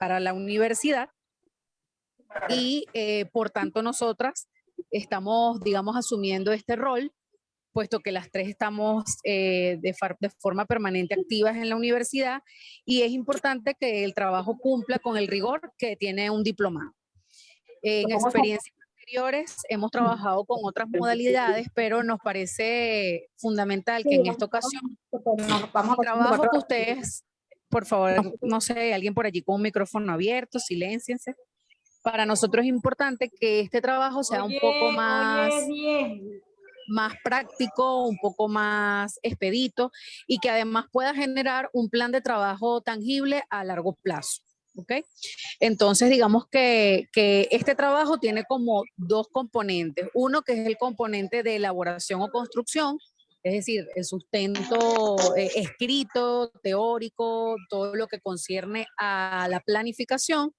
para la universidad. Y eh, por tanto nosotras estamos, digamos, asumiendo este rol, puesto que las tres estamos eh, de, de, forma permanente activas en la universidad y es importante que el trabajo cumpla con el rigor que tiene un diplomado. En experiencias anteriores hemos trabajado con otras modalidades, pero nos parece fundamental que en esta ocasión el trabajo que ustedes, por favor, no sé, alguien por allí con un micrófono abierto, silenciense para nosotros es importante que este trabajo sea un poco más, más práctico, un poco más expedito y que además pueda generar un plan de trabajo tangible a largo plazo. ¿ok? Entonces, digamos que, que, este trabajo tiene como dos componentes. Uno que es el componente de elaboración o construcción, es decir, el sustento eh, escrito, teórico, todo lo que concierne a la planificación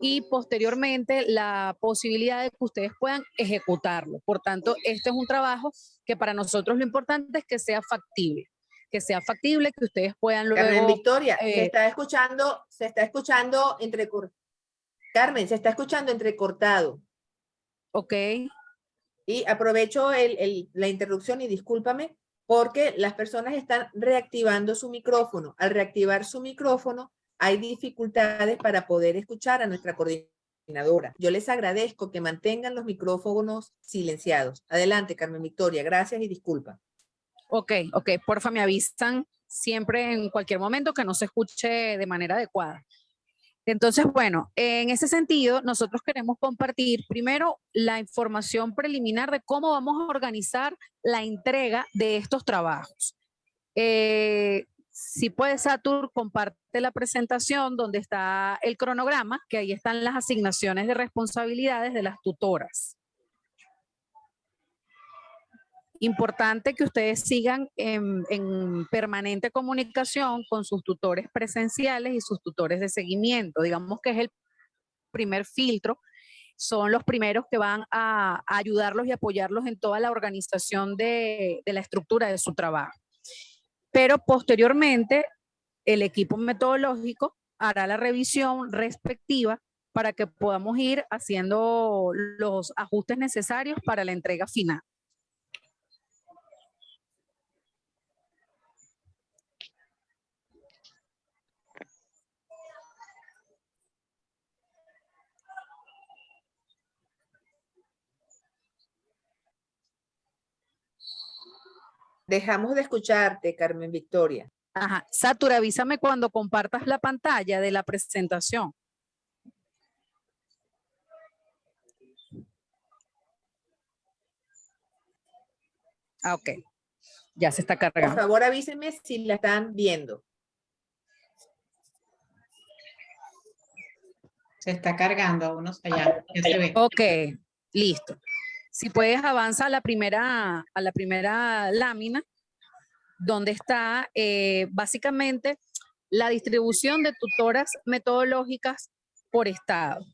y posteriormente la posibilidad de que ustedes puedan ejecutarlo. Por tanto, este es un trabajo que para nosotros lo importante es que sea factible, que sea factible, que ustedes puedan luego... Carmen Victoria, se eh, está escuchando, se está escuchando entre... Carmen, se está escuchando entrecortado. Ok. Y aprovecho la interrupción y discúlpame, porque las personas están reactivando su micrófono. Al reactivar su micrófono, hay dificultades para poder escuchar a nuestra coordinadora. Yo les agradezco que mantengan los micrófonos silenciados. Adelante, Carmen Victoria. Gracias y disculpa. Ok, ok. Porfa, me avisan siempre en cualquier momento que no se escuche de manera adecuada. Entonces, bueno, en ese sentido, nosotros queremos compartir primero la información preliminar de cómo vamos a organizar la entrega de estos trabajos. Eh, si puede, Satur, comparte la presentación donde está el cronograma, que ahí están las asignaciones de responsabilidades de las tutoras. Importante que ustedes sigan en, en, permanente comunicación con sus tutores presenciales y sus tutores de seguimiento. Digamos que es el primer filtro. Son los primeros que van a, ayudarlos y apoyarlos en toda la organización de, de la estructura de su trabajo pero posteriormente el equipo metodológico hará la revisión respectiva para que podamos ir haciendo los ajustes necesarios para la entrega final. Dejamos de escucharte, Carmen Victoria. Ajá. Satura, avísame cuando compartas la pantalla de la presentación. Ah, ok. Ya se está cargando. Por favor, avísenme si la están viendo. Se está cargando unos allá. Ok, listo. Si puedes avanza a la primera, a la primera lámina, donde está eh, básicamente la distribución de tutoras metodológicas por estado.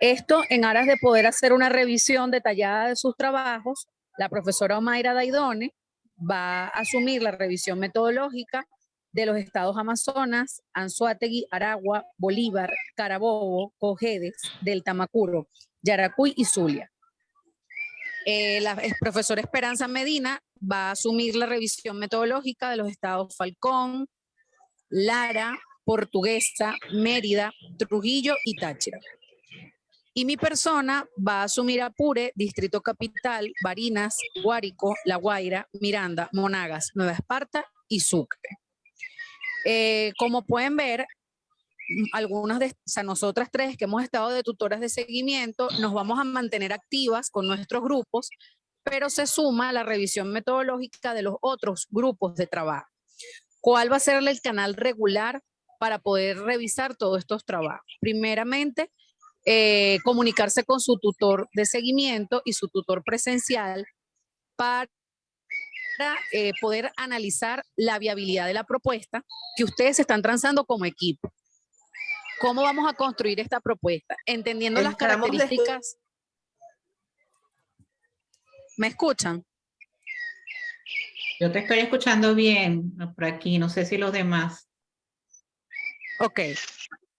Esto en aras de poder hacer una revisión detallada de sus trabajos, la profesora Omaira Daidone va a asumir la revisión metodológica de los estados Amazonas, Anzuategui, Aragua, Bolívar, Carabobo, Cojedes, del Tamacuro, Yaracuy y Zulia. Eh, la profesora Esperanza Medina va a asumir la revisión metodológica de los estados Falcón, Lara, Portuguesa, Mérida, Trujillo y Táchira. Y mi persona va a asumir Apure, Distrito Capital, Barinas, Guárico, La Guaira, Miranda, Monagas, Nueva Esparta y Sucre. Eh, como pueden ver, algunas de o sea, nosotras tres que hemos estado de tutoras de seguimiento, nos vamos a mantener activas con nuestros grupos, pero se suma la revisión metodológica de los otros grupos de trabajo. ¿Cuál va a ser el canal regular para poder revisar todos estos trabajos? Primeramente, eh, comunicarse con su tutor de seguimiento y su tutor presencial para eh, poder analizar la viabilidad de la propuesta que ustedes están transando como equipo. ¿Cómo vamos a construir esta propuesta? Entendiendo las características. ¿Me escuchan? Yo te estoy escuchando bien por aquí, no sé si los demás. Ok.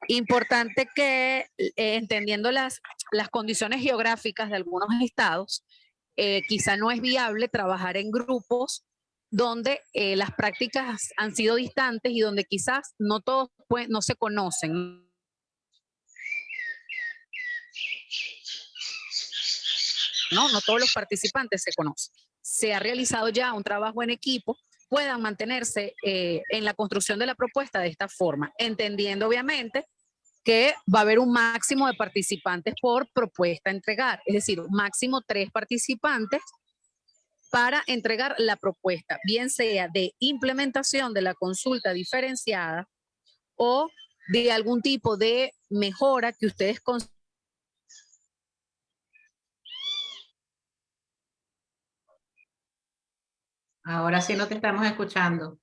Importante que, eh, entendiendo las, las condiciones geográficas de algunos estados, eh, quizá no es viable trabajar en grupos donde eh, las prácticas han sido distantes y donde quizás no todos pues, no se conocen. No, no todos los participantes se conocen. Se ha realizado ya un trabajo en equipo, puedan mantenerse eh, en la construcción de la propuesta de esta forma, entendiendo obviamente que va a haber un máximo de participantes por propuesta a entregar, es decir, máximo tres participantes para entregar la propuesta, bien sea de implementación de la consulta diferenciada o de algún tipo de mejora que ustedes consideren Ahora sí no te estamos escuchando.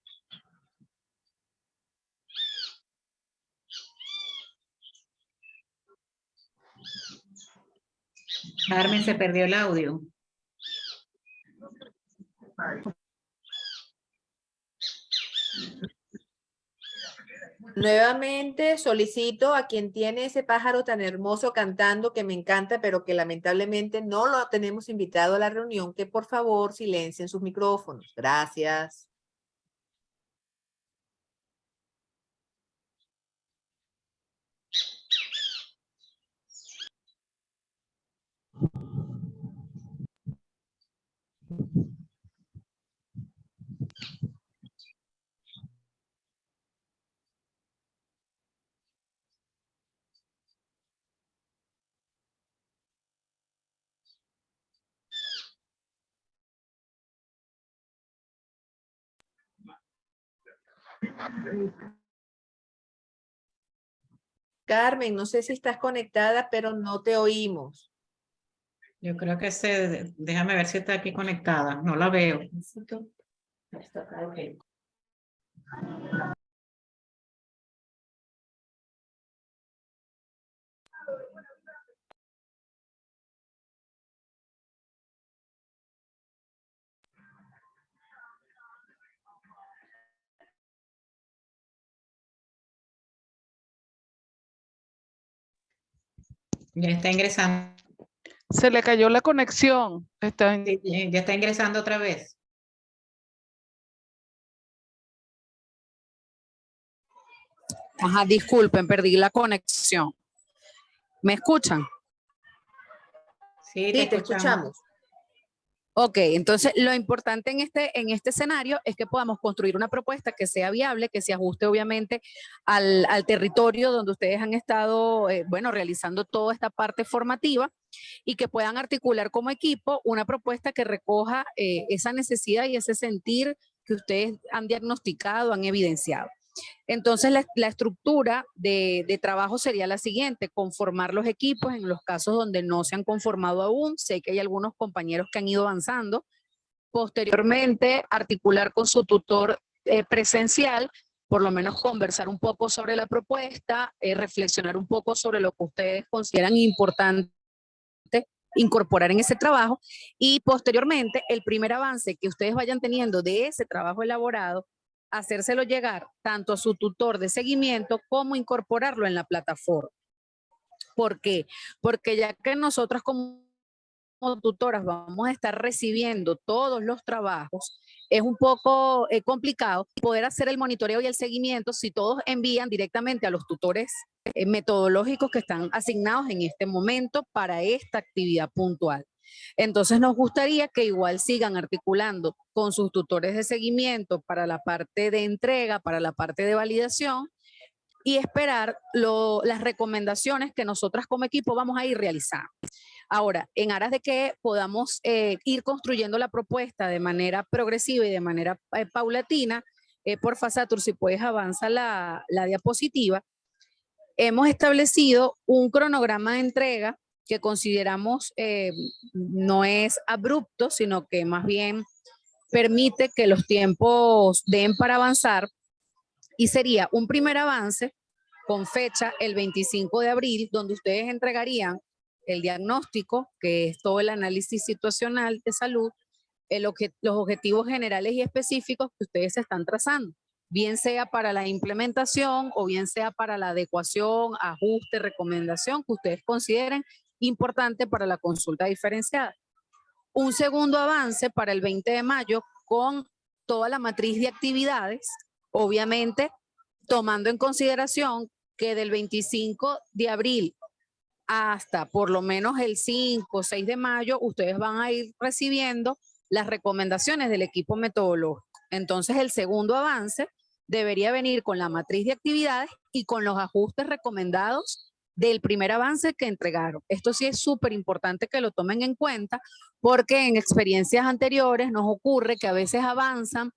Carmen, se perdió el audio. Nuevamente solicito a quien tiene ese pájaro tan hermoso cantando que me encanta, pero que lamentablemente no lo tenemos invitado a la reunión, que por favor silencien sus micrófonos. Gracias. Carmen, no sé si estás conectada, pero no te oímos. Yo creo que se, déjame ver si está aquí conectada, no la veo. Ya está ingresando. Se le cayó la conexión. Está en- Sí, Ya está ingresando otra vez. Ajá, disculpen, perdí la conexión. ¿Me escuchan? Sí, Sí, te escuchamos. Ok, entonces lo importante en este, en este escenario es que podamos construir una propuesta que sea viable, que se ajuste obviamente al, al territorio donde ustedes han estado, eh, bueno, realizando toda esta parte formativa y que puedan articular como equipo una propuesta que recoja eh, esa necesidad y ese sentir que ustedes han diagnosticado, han evidenciado. Entonces, la, estructura de, de trabajo sería la siguiente, conformar los equipos en los casos donde no se han conformado aún. Sé que hay algunos compañeros que han ido avanzando. Posteriormente, articular con su tutor eh, presencial, por lo menos conversar un poco sobre la propuesta, eh, reflexionar un poco sobre lo que ustedes consideran importante incorporar en ese trabajo y posteriormente el primer avance que ustedes vayan teniendo de ese trabajo elaborado hacérselo llegar tanto a su tutor de seguimiento como incorporarlo en la plataforma. ¿Por qué? Porque ya que nosotras como tutoras vamos a estar recibiendo todos los trabajos, es un poco eh, complicado poder hacer el monitoreo y el seguimiento si todos envían directamente a los tutores eh, metodológicos que están asignados en este momento para esta actividad puntual. Entonces nos gustaría que igual sigan articulando con sus tutores de seguimiento para la parte de entrega, para la parte de validación y esperar las recomendaciones que nosotras como equipo vamos a ir realizando. Ahora, en aras de que podamos eh, ir construyendo la propuesta de manera progresiva y de manera eh, paulatina, eh, por Fasatur, si puedes avanza la, la diapositiva, hemos establecido un cronograma de entrega que consideramos eh, no es abrupto, sino que más bien permite que los tiempos den para avanzar y sería un primer avance con fecha el 25 de abril, donde ustedes entregarían el diagnóstico, que es todo el análisis situacional de salud, el obje- los objetivos generales y específicos que ustedes están trazando. bien sea para la implementación o bien sea para la adecuación, ajuste, recomendación que ustedes consideren importante para la consulta diferenciada. Un segundo avance para el 20 de mayo con toda la matriz de actividades, obviamente tomando en consideración que del 25 de abril hasta por lo menos el 5 o 6 de mayo, ustedes van a ir recibiendo las recomendaciones del equipo metodológico. Entonces, el segundo avance debería venir con la matriz de actividades y con los ajustes recomendados del primer avance que entregaron. Esto sí es súper importante que lo tomen en cuenta porque en experiencias anteriores nos ocurre que a veces avanzan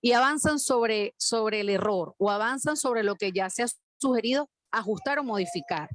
y avanzan sobre, sobre el error o avanzan sobre lo que ya se ha sugerido ajustar o modificar.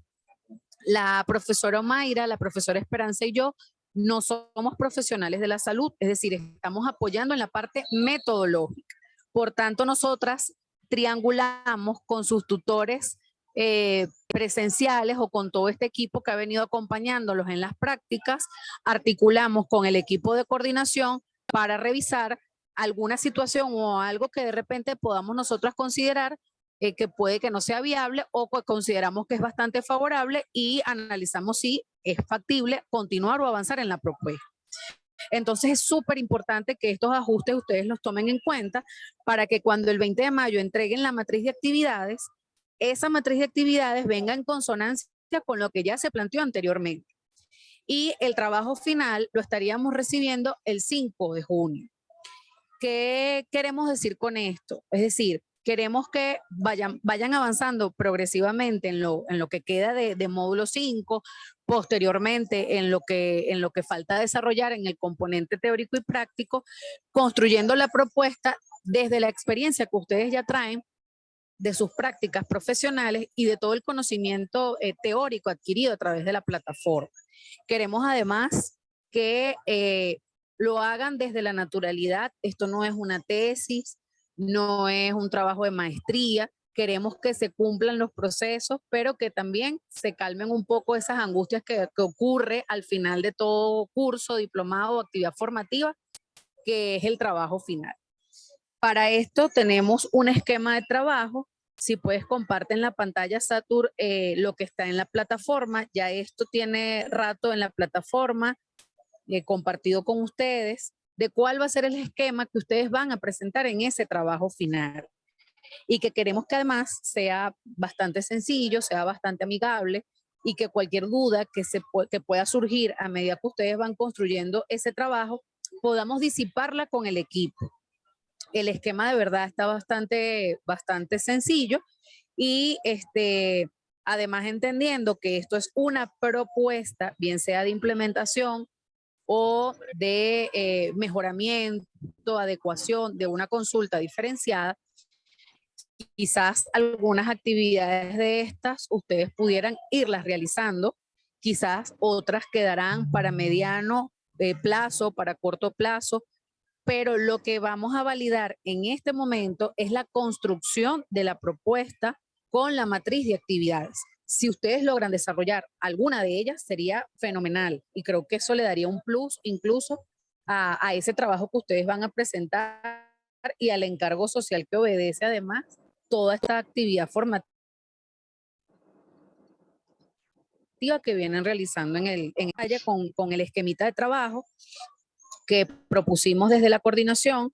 La profesora Mayra, la profesora Esperanza y yo no somos profesionales de la salud, es decir, estamos apoyando en la parte metodológica. Por tanto, nosotras triangulamos con sus tutores eh, presenciales o con todo este equipo que ha venido acompañándolos en las prácticas, articulamos con el equipo de coordinación para revisar alguna situación o algo que de repente podamos nosotros considerar eh, que puede que no sea viable o que consideramos que es bastante favorable y analizamos si es factible continuar o avanzar en la propuesta. Entonces es súper importante que estos ajustes ustedes los tomen en cuenta para que cuando el 20 de mayo entreguen la matriz de actividades, esa matriz de actividades venga en consonancia con lo que ya se planteó anteriormente. Y el trabajo final lo estaríamos recibiendo el 5 de junio. ¿Qué queremos decir con esto? Es decir, queremos que vayan, vayan avanzando progresivamente en lo, en lo que queda de, de, módulo 5, posteriormente en lo, que, en lo que falta desarrollar en el componente teórico y práctico, construyendo la propuesta desde la experiencia que ustedes ya traen de sus prácticas profesionales y de todo el conocimiento eh, teórico adquirido a través de la plataforma. Queremos además que eh, lo hagan desde la naturalidad. Esto no es una tesis, no es un trabajo de maestría. Queremos que se cumplan los procesos, pero que también se calmen un poco esas angustias que, que ocurre al final de todo curso, diplomado o actividad formativa, que es el trabajo final. Para esto tenemos un esquema de trabajo. Si puedes comparte en la pantalla, Satur, eh, lo que está en la plataforma. Ya esto tiene rato en la plataforma eh, compartido con ustedes de cuál va a ser el esquema que ustedes van a presentar en ese trabajo final. Y que queremos que además sea bastante sencillo, sea bastante amigable y que cualquier duda que, se que pueda surgir a medida que ustedes van construyendo ese trabajo, podamos disiparla con el equipo. El esquema de verdad está bastante, bastante sencillo y este, además entendiendo que esto es una propuesta, bien sea de implementación o de eh, mejoramiento, adecuación de una consulta diferenciada, quizás algunas actividades de estas ustedes pudieran irlas realizando, quizás otras quedarán para mediano eh, plazo, para corto plazo, pero lo que vamos a validar en este momento es la construcción de la propuesta con la matriz de actividades si ustedes logran desarrollar alguna de ellas, sería fenomenal. Y creo que eso le daría un plus incluso a, a ese trabajo que ustedes van a presentar y al encargo social que obedece además toda esta actividad formativa que vienen realizando en el en con, con el esquemita de trabajo que propusimos desde la coordinación,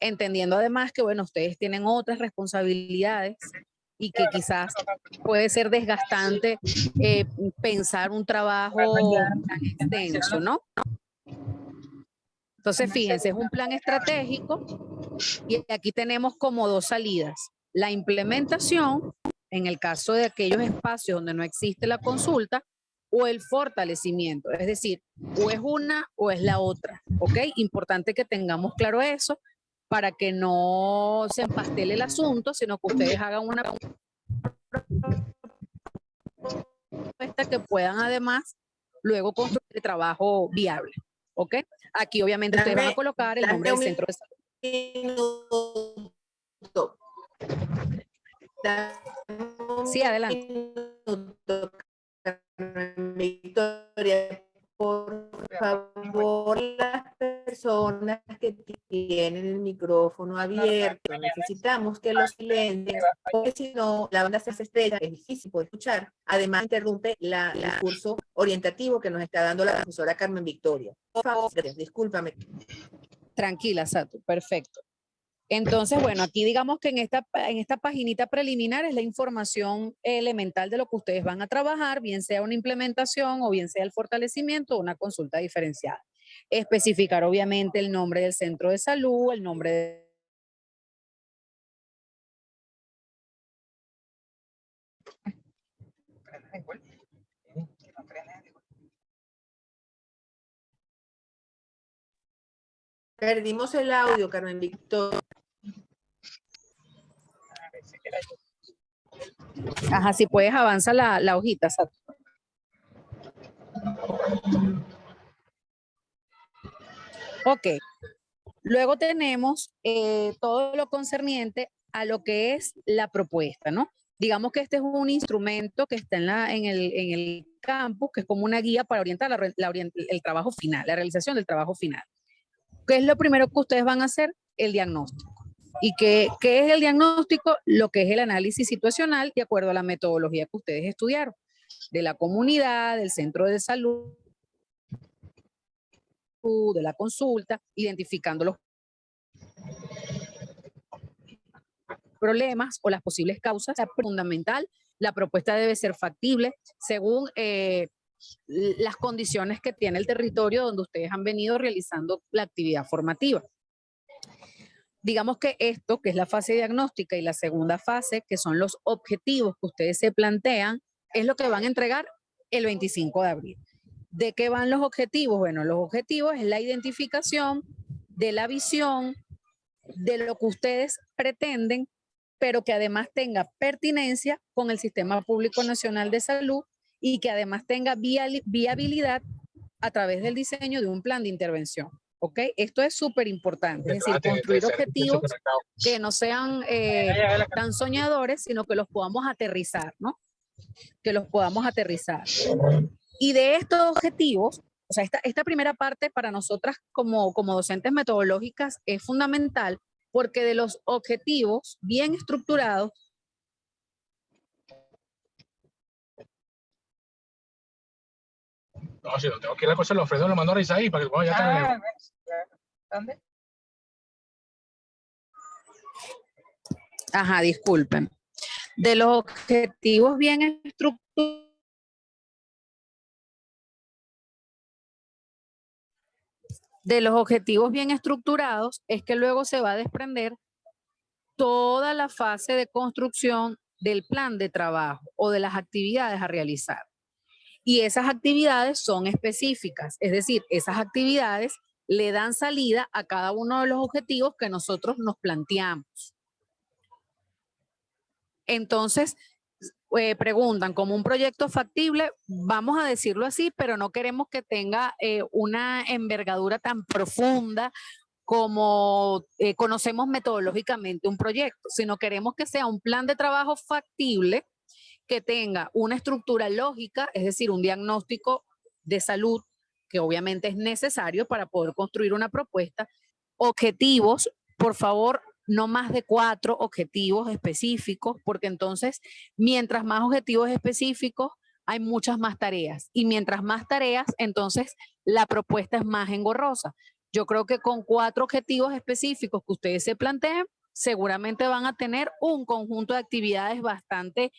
entendiendo además que, bueno, ustedes tienen otras responsabilidades y que quizás puede ser desgastante eh, pensar un trabajo tan extenso, ¿no? Entonces, fíjense, es un plan estratégico y aquí tenemos como dos salidas. La implementación, en el caso de aquellos espacios donde no existe la consulta, o el fortalecimiento, es decir, o es una o es la otra, ¿ok? Importante que tengamos claro eso para que no se empastele el asunto, sino que ustedes hagan una propuesta que puedan además luego construir el trabajo viable. ¿Ok? Aquí obviamente ustedes van a colocar el nombre del centro de salud. Sí, adelante. Victoria, por favor, las personas que tienen el micrófono abierto. Necesitamos que los silencien, porque si no, la banda se hace estrecha, es difícil poder escuchar. Además, interrumpe la, el curso orientativo que nos está dando la profesora Carmen Victoria. Por favor, discúlpame. Tranquila, Sato, perfecto. Entonces, bueno, aquí digamos que en esta, en esta paginita preliminar es la información elemental de lo que ustedes van a trabajar, bien sea una implementación o bien sea el fortalecimiento o una consulta diferenciada. Especificar obviamente el nombre del centro de salud, el nombre de Perdimos el audio, Carmen Victoria. Ajá, si puedes avanza la, la hojita, Sato. Ok. Luego tenemos eh, todo lo concerniente a lo que es la propuesta, ¿no? Digamos que este es un instrumento que está en, la, en, el, en el campus, que es como una guía para orientar la el trabajo final, la realización del trabajo final. ¿Qué es lo primero que ustedes van a hacer? El diagnóstico. ¿Y qué, qué es el diagnóstico? Lo que es el análisis situacional de acuerdo a la metodología que ustedes estudiaron, de la comunidad, del centro de salud, de la consulta, identificando los problemas o las posibles causas. Es fundamental, la propuesta debe ser factible según eh, las condiciones que tiene el territorio donde ustedes han venido realizando la actividad formativa. Digamos que esto, que es la fase diagnóstica y la segunda fase, que son los objetivos que ustedes se plantean, es lo que van a entregar el 25 de abril. ¿De qué van los objetivos? Bueno, los objetivos es la identificación de la visión, de lo que ustedes pretenden, pero que además tenga pertinencia con el Sistema Público Nacional de Salud y que además tenga viabilidad a través del diseño de un plan de intervención. ¿Ok? Esto es súper importante, es decir, construir objetivos que no sean eh, tan soñadores, sino que los podamos aterrizar, ¿no? Que los podamos aterrizar. Y de estos objetivos, o sea, esta, esta primera parte para nosotras como, como docentes metodológicas es fundamental porque de los objetivos bien estructurados No, si no tengo que ir a cosa, lo ofrezco, lo mando a Isaí para que bueno, ya ah, ¿Dónde? Ajá, disculpen. De los objetivos bien estructurados de los objetivos bien estructurados es que luego se va a desprender toda la fase de construcción del plan de trabajo o de las actividades a realizar. Y esas actividades son específicas, es decir, esas actividades le dan salida a cada uno de los objetivos que nosotros nos planteamos. Entonces, eh, preguntan, como un proyecto factible, vamos a decirlo así, pero no queremos que tenga eh, una envergadura tan profunda como eh, conocemos metodológicamente un proyecto, sino queremos que sea un plan de trabajo factible que tenga una estructura lógica, es decir, un diagnóstico de salud que obviamente es necesario para poder construir una propuesta, objetivos, por favor, no más de cuatro objetivos específicos, porque entonces mientras más objetivos específicos, hay muchas más tareas. Y mientras más tareas, entonces la propuesta es más engorrosa. Yo creo que con cuatro objetivos específicos que ustedes se planteen, seguramente van a tener un conjunto de actividades bastante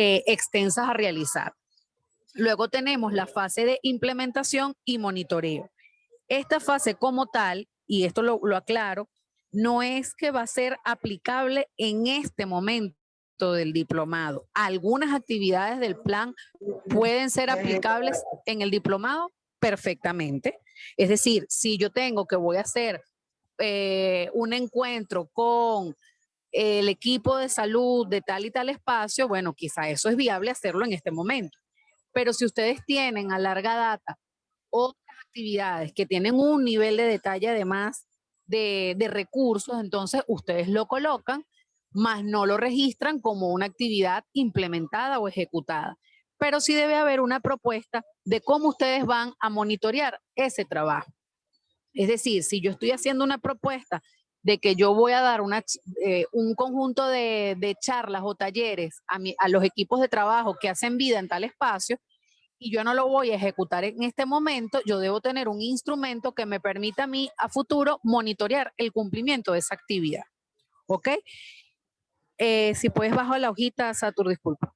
eh, extensas a realizar. Luego tenemos la fase de implementación y monitoreo. Esta fase como tal, y esto lo, aclaro, no es que va a ser aplicable en este momento del diplomado. Algunas actividades del plan pueden ser aplicables en el diplomado perfectamente. Es decir, si yo tengo que voy a hacer eh, un encuentro con el equipo de salud de tal y tal espacio, bueno, quizá eso es viable hacerlo en este momento. Pero si ustedes tienen a larga data otras actividades que tienen un nivel de detalle además de, recursos, entonces ustedes lo colocan, más no lo registran como una actividad implementada o ejecutada. Pero sí debe haber una propuesta de cómo ustedes van a monitorear ese trabajo. Es decir, si yo estoy haciendo una propuesta de que yo voy a dar eh, un conjunto de, charlas o talleres a, los equipos de trabajo que hacen vida en tal espacio y yo no lo voy a ejecutar en este momento, yo debo tener un instrumento que me permita a mí a futuro monitorear el cumplimiento de esa actividad. ¿Ok? Eh, si puedes bajar la hojita, Satur, disculpa.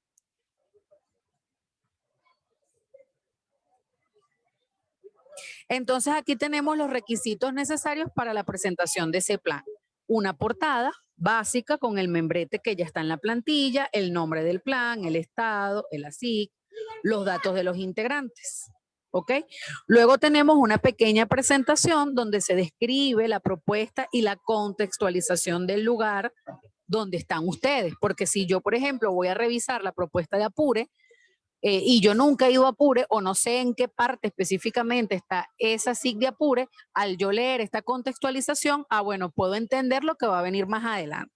Entonces aquí tenemos los requisitos necesarios para la presentación de ese plan. Una portada básica con el membrete que ya está en la plantilla, el nombre del plan, el estado, el ASIC, los datos de los integrantes. ¿Ok? Luego tenemos una pequeña presentación donde se describe la propuesta y la contextualización del lugar donde están ustedes. Porque si yo, por ejemplo, voy a revisar la propuesta de Apure, eh, y yo nunca he ido a Apure o no sé en qué parte específicamente está esa SIG de Apure, al yo leer esta contextualización, ah, bueno, puedo entender lo que va a venir más adelante.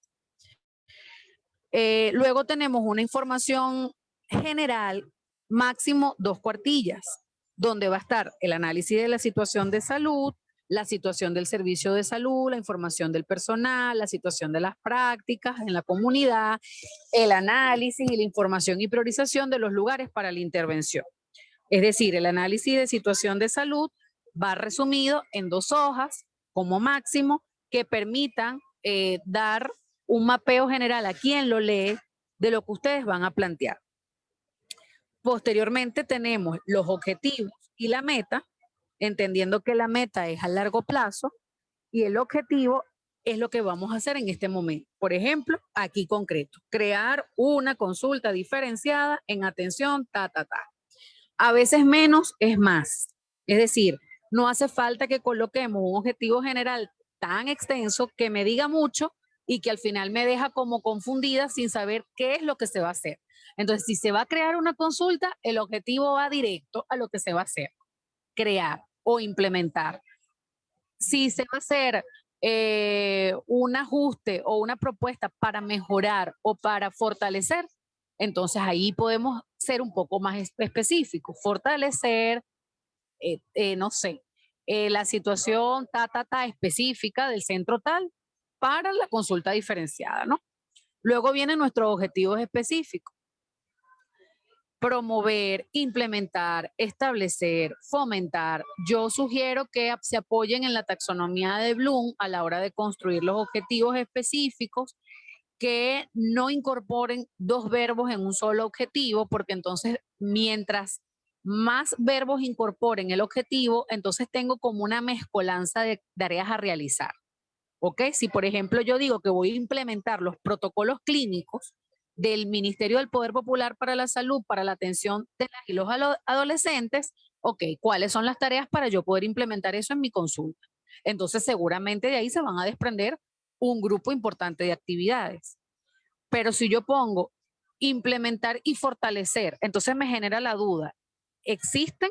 Eh, luego tenemos una información general, máximo dos cuartillas, donde va a estar el análisis de la situación de salud, la situación del servicio de salud, la información del personal, la situación de las prácticas en la comunidad, el análisis y la información y priorización de los lugares para la intervención. Es decir, el análisis de situación de salud va resumido en dos hojas como máximo que permitan eh, dar un mapeo general a quien lo lee de lo que ustedes van a plantear. Posteriormente tenemos los objetivos y la meta, entendiendo que la meta es a largo plazo y el objetivo es lo que vamos a hacer en este momento. Por ejemplo, aquí concreto, crear una consulta diferenciada en atención, ta, ta, ta. A veces menos es más. Es decir, no hace falta que coloquemos un objetivo general tan extenso que me diga mucho y que al final me deja como confundida sin saber qué es lo que se va a hacer. Entonces, si se va a crear una consulta, el objetivo va directo a lo que se va a hacer, crear o implementar. Si se va a hacer eh, un ajuste o una propuesta para mejorar o para fortalecer, entonces ahí podemos ser un poco más espe- específicos, fortalecer, eh, eh, no sé, eh, la situación ta, ta, ta específica del centro tal para la consulta diferenciada, ¿no? Luego vienen nuestros objetivos específicos. Promover, implementar, establecer, fomentar. Yo sugiero que se apoyen en la taxonomía de Bloom a la hora de construir los objetivos específicos que no incorporen dos verbos en un solo objetivo, porque entonces mientras más verbos incorporen el objetivo, entonces tengo como una mezcolanza de tareas a realizar. ¿Ok? Si por ejemplo yo digo que voy a implementar los protocolos clínicos del Ministerio del Poder Popular para la Salud, para la atención de las y los adolescentes, ok, ¿cuáles son las tareas para yo poder implementar eso en mi consulta? Entonces seguramente de ahí se van a desprender un grupo importante de actividades. Pero si yo pongo implementar y fortalecer, entonces me genera la duda, ¿existen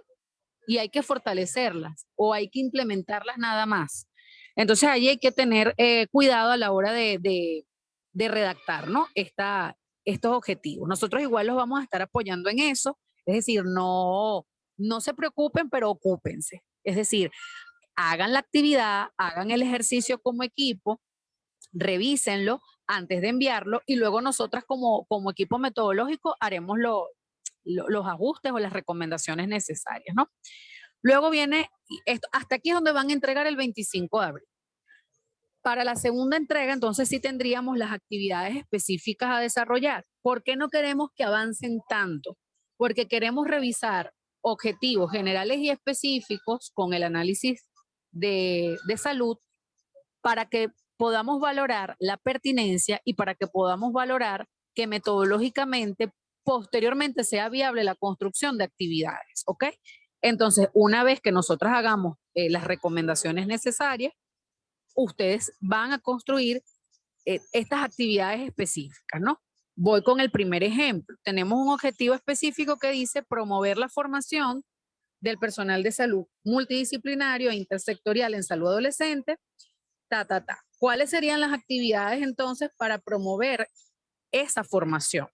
y hay que fortalecerlas o hay que implementarlas nada más? Entonces ahí hay que tener eh, cuidado a la hora de, de- redactar ¿no? Estos objetivos. Nosotros igual los vamos a estar apoyando en eso, es decir, no, no se preocupen, pero ocúpense. Es decir, hagan la actividad, hagan el ejercicio como equipo, revísenlo antes de enviarlo y luego nosotras como, como equipo metodológico haremos lo- lo- los ajustes o las recomendaciones necesarias, ¿no? Luego viene, esto, hasta aquí es donde van a entregar el 25 de abril. Para la segunda entrega, entonces sí tendríamos las actividades específicas a desarrollar. ¿Por qué no queremos que avancen tanto? Porque queremos revisar objetivos generales y específicos con el análisis de, salud para que podamos valorar la pertinencia y para que podamos valorar que metodológicamente posteriormente sea viable la construcción de actividades, ¿ok? Entonces, una vez que nosotras hagamos eh, las recomendaciones necesarias, ustedes van a construir eh, estas actividades específicas, ¿no? Voy con el primer ejemplo. Tenemos un objetivo específico que dice promover la formación del personal de salud multidisciplinario e intersectorial en salud adolescente, ta, ta, ta. ¿Cuáles serían las actividades entonces para promover esa formación?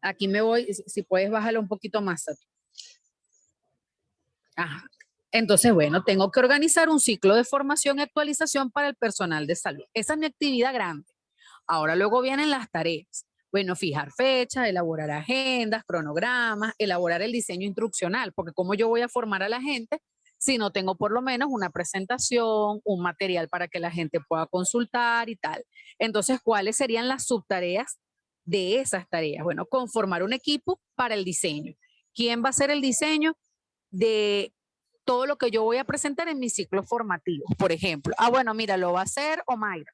Aquí me voy, si puedes bajarlo un poquito más. Ajá. Entonces, bueno, tengo que organizar un ciclo de formación y actualización para el personal de salud. Esa es mi actividad grande. Ahora luego vienen las tareas. Bueno, fijar fechas, elaborar agendas, cronogramas, elaborar el diseño instruccional, porque como yo voy a formar a la gente si no tengo por lo menos una presentación, un material para que la gente pueda consultar y tal. Entonces, ¿cuáles serían las subtareas de esas tareas? Bueno, conformar un equipo para el diseño. ¿Quién va a hacer el diseño de todo lo que yo voy a presentar en mi ciclo formativo? Por ejemplo, ah, bueno, mira, lo va a hacer Omaira.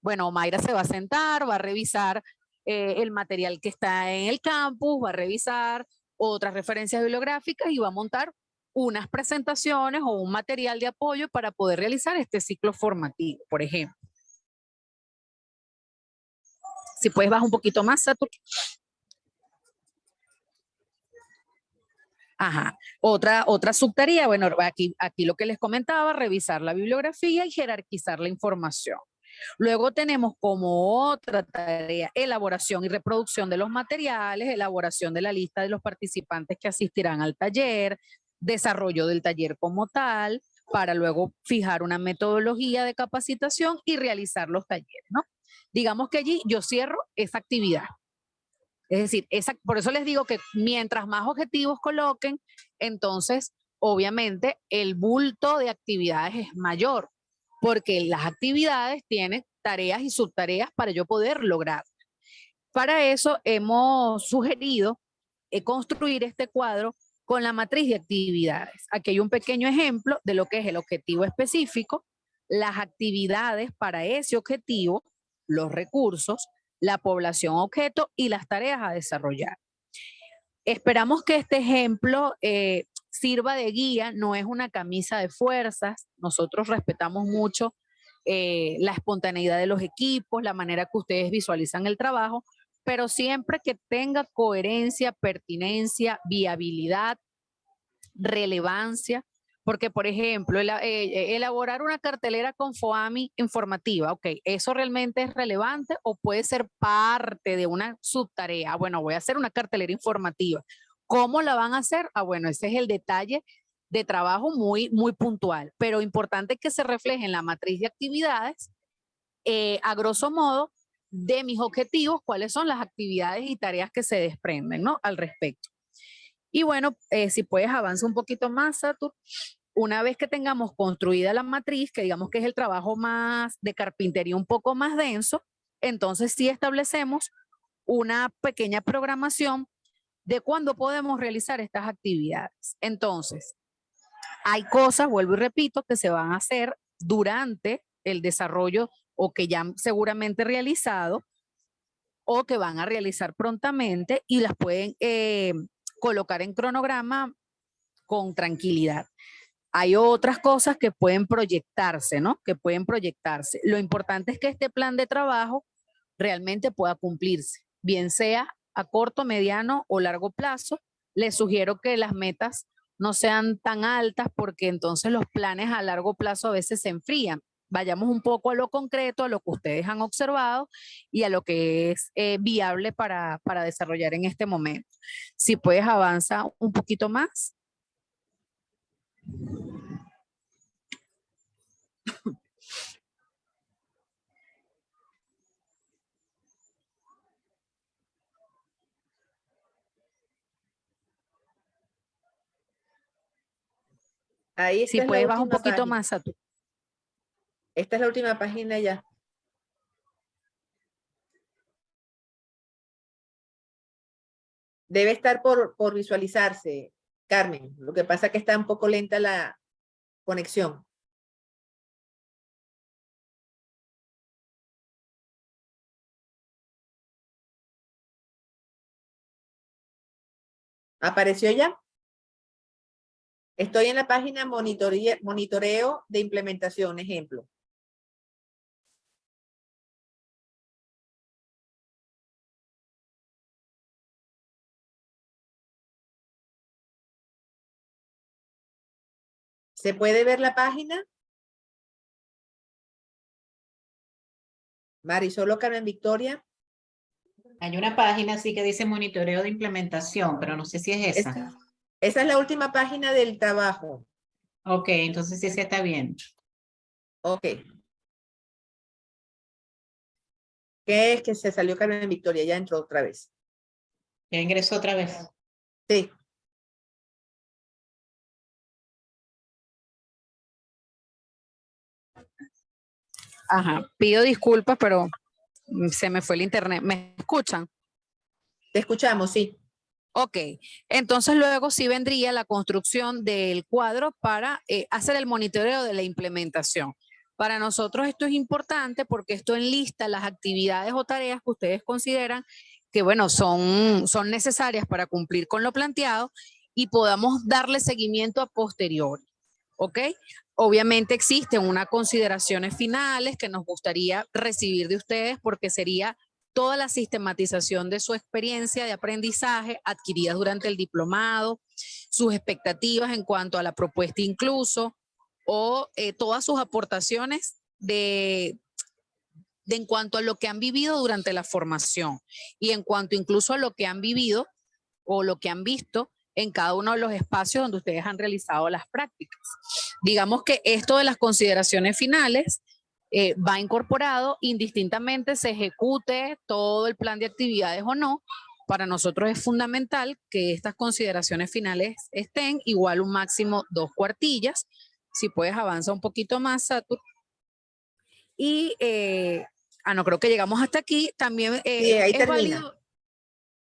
Bueno, Omaira se va a sentar, va a revisar eh, el material que está en el campus, va a revisar otras referencias bibliográficas y va a montar unas presentaciones o un material de apoyo para poder realizar este ciclo formativo, por ejemplo. Si puedes bajar un poquito más, Satur. Ajá. Otra, otra subtarea, bueno, aquí, aquí lo que les comentaba, revisar la bibliografía y jerarquizar la información. Luego tenemos como otra tarea elaboración y reproducción de los materiales, elaboración de la lista de los participantes que asistirán al taller, desarrollo del taller como tal, para luego fijar una metodología de capacitación y realizar los talleres, ¿no? Digamos que allí yo cierro esa actividad. Es decir, por eso les digo que mientras más objetivos coloquen, entonces obviamente el bulto de actividades es mayor porque las actividades tienen tareas y subtareas para yo poder lograr. Para eso hemos sugerido eh, construir este cuadro con la matriz de actividades. Aquí hay un pequeño ejemplo de lo que es el objetivo específico, las actividades para ese objetivo, los recursos, la población objeto y las tareas a desarrollar. Esperamos que este ejemplo eh, sirva de guía, no es una camisa de fuerzas. Nosotros respetamos mucho eh, la espontaneidad de los equipos, la manera que ustedes visualizan el trabajo, pero siempre que tenga coherencia, pertinencia, viabilidad, relevancia, porque por ejemplo, eh, elaborar una cartelera con FOAMI informativa, ok, ¿eso realmente es relevante o puede ser parte de una subtarea? Bueno, voy a hacer una cartelera informativa ¿Cómo la van a hacer? Ah, bueno, ese es el detalle de trabajo muy, muy puntual, pero importante que se refleje en la matriz de actividades, eh, a grosso modo, de mis objetivos, cuáles son las actividades y tareas que se desprenden, ¿no? Al respecto. Y bueno, eh, si puedes avanzar un poquito más, Satur. Una vez que tengamos construida la matriz, que digamos que es el trabajo más de carpintería un poco más denso, entonces sí establecemos una pequeña programación de cuándo podemos realizar estas actividades. Entonces, hay cosas, vuelvo y repito, que se van a hacer durante el desarrollo o que ya seguramente realizado o que van a realizar prontamente y las pueden eh, colocar en cronograma con tranquilidad. Hay otras cosas que pueden proyectarse, ¿no? Que pueden proyectarse. Lo importante es que este plan de trabajo realmente pueda cumplirse, bien sea a corto, mediano o largo plazo. Les sugiero que las metas no sean tan altas porque entonces los planes a largo plazo a veces se enfrían. Vayamos un poco a lo concreto, a lo que ustedes han observado y a lo que es eh, viable para, para desarrollar en este momento. Si puedes avanzar un poquito más. Ahí si puedes bajar un poquito más a tu. Esta es la última página ya. Debe estar por, por visualizarse, Carmen. Lo que pasa es que está un poco lenta la conexión. ¿Apareció ya? Estoy en la página monitoreo de implementación, ejemplo. ¿Se puede ver la página? Marisol Carmen Victoria. Hay una página sí que dice monitoreo de implementación, pero no sé si es esa. Esa es la última página del trabajo. Ok, entonces sí, sí está bien. Ok. ¿Qué es que se salió Carmen Victoria? Ya entró otra vez. Ya ingresó otra vez. Sí. Ajá, pido disculpas, pero se me fue el internet. ¿Me escuchan? Te escuchamos, sí. Ok, entonces luego sí vendría la construcción del cuadro para eh, hacer el monitoreo de la implementación. Para nosotros esto es importante porque esto enlista las actividades o tareas que ustedes consideran que, bueno, son, son necesarias para cumplir con lo planteado y podamos darle seguimiento a posteriori. ¿Ok? Obviamente existen unas consideraciones finales que nos gustaría recibir de ustedes porque sería toda la sistematización de su experiencia de aprendizaje adquirida durante el diplomado, sus expectativas en cuanto a la propuesta incluso, o eh, todas sus aportaciones de, en cuanto a lo que han vivido durante la formación y en cuanto incluso a lo que han vivido o lo que han visto en cada uno de los espacios donde ustedes han realizado las prácticas. Digamos que esto de las consideraciones finales eh, va incorporado indistintamente se ejecute todo el plan de actividades o no. Para nosotros es fundamental que estas consideraciones finales estén igual un máximo dos cuartillas. Si puedes avanza un poquito más, Satur. Y, eh, ah, no, creo que llegamos hasta aquí. También eh, Sí, ahí es termina. válido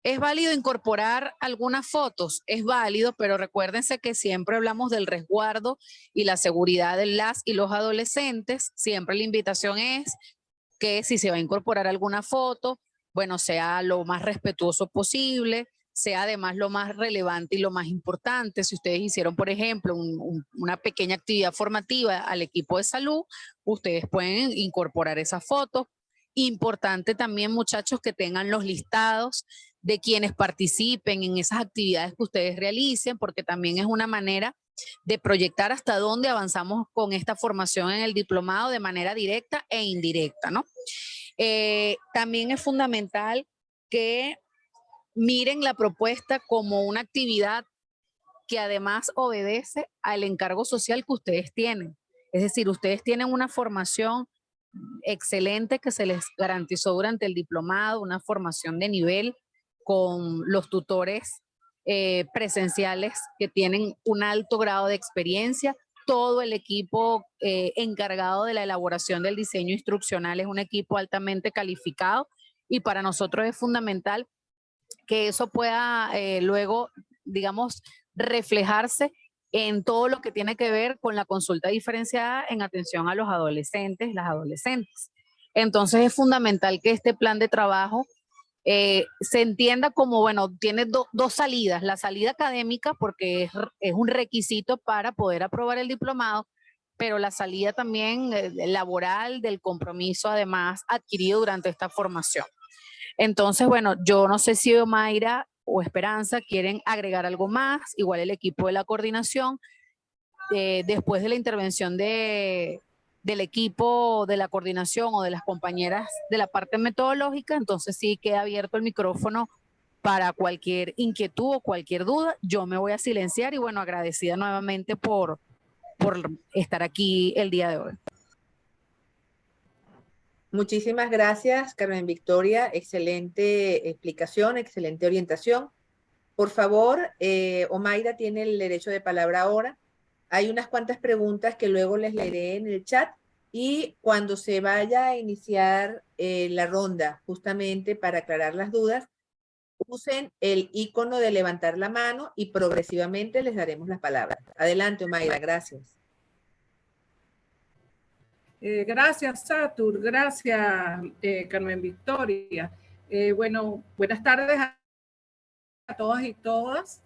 ¿Es válido incorporar algunas fotos? Es válido, pero recuérdense que siempre hablamos del resguardo y la seguridad de las y los adolescentes. Siempre la invitación es que si se va a incorporar alguna foto, bueno, sea lo más respetuoso posible, sea además lo más relevante y lo más importante. Si ustedes hicieron, por ejemplo, un- un- una pequeña actividad formativa al equipo de salud, ustedes pueden incorporar esas fotos. Importante también, muchachos, que tengan los listados de quienes participen en esas actividades que ustedes realicen, porque también es una manera de proyectar hasta dónde avanzamos con esta formación en el diplomado de manera directa e indirecta, ¿no? Eh, también es fundamental que miren la propuesta como una actividad que además obedece al encargo social que ustedes tienen. Es decir, ustedes tienen una formación excelente que se les garantizó durante el diplomado, una formación de nivel con los tutores eh, presenciales que tienen un alto grado de experiencia. Todo el equipo eh, encargado de la elaboración del diseño instruccional es un equipo altamente calificado y para nosotros es fundamental que eso pueda eh, luego, digamos, reflejarse en todo lo que tiene que ver con la consulta diferenciada en atención a los adolescentes, las adolescentes. Entonces es fundamental que este plan de trabajo eh, se entienda como, bueno, tiene do- dos salidas. La salida académica, porque es, un requisito para poder aprobar el diplomado, pero la salida también eh, laboral del compromiso además adquirido durante esta formación. Entonces, bueno, yo no sé si Mayra o Esperanza quieren agregar algo más, igual el equipo de la coordinación, eh, después de la intervención de, del equipo de la coordinación o de las compañeras de la parte metodológica, entonces sí queda abierto el micrófono para cualquier inquietud o cualquier duda. Yo me voy a silenciar y bueno, agradecida nuevamente por, por estar aquí el día de hoy. Muchísimas gracias, Carmen Victoria. Excelente explicación, excelente orientación. Por favor, eh, Omaira tiene el derecho de palabra ahora. Hay unas cuantas preguntas que luego les leeré en el chat y cuando se vaya a iniciar eh, la ronda, justamente para aclarar las dudas, usen el icono de levantar la mano y progresivamente les daremos las palabras. Adelante, Omaira, gracias. Eh, gracias, Satur. Gracias, eh, Carmen Victoria. Eh, bueno, buenas tardes a, todas y todas.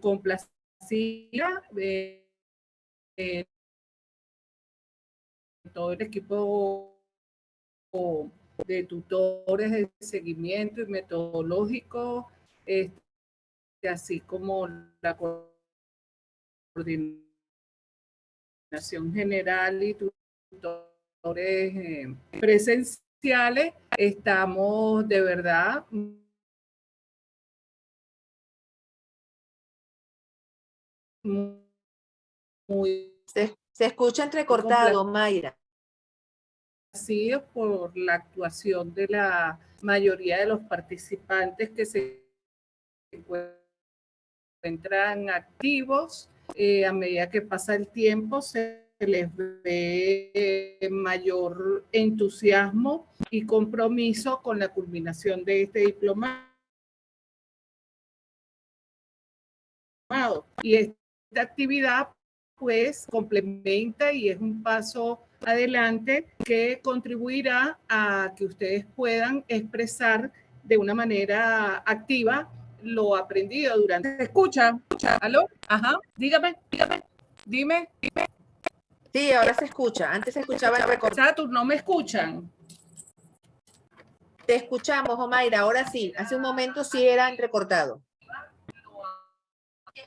Complacida eh, todo el equipo de tutores de seguimiento y metodológico, este, así como la coordinación general y tutores eh, presenciales, estamos de verdad muy Se, se escucha entrecortado, Mayra. Complacidos por la actuación de la mayoría de los participantes que se encuentran activos. Eh, a medida que pasa el tiempo, se les ve mayor entusiasmo y compromiso con la culminación de este diplomado. Y esta actividad pues complementa y es un paso adelante que contribuirá a que ustedes puedan expresar de una manera activa lo aprendido durante. ¿Se escucha? ¿Aló? Ajá. Dígame, dígame, dime, dime. Sí, ahora se escucha. Antes se escuchaba el recortado. Satur, ¿no me escuchan? Te escuchamos, Omaira. Ahora sí. Hace un momento sí era entrecortado. Te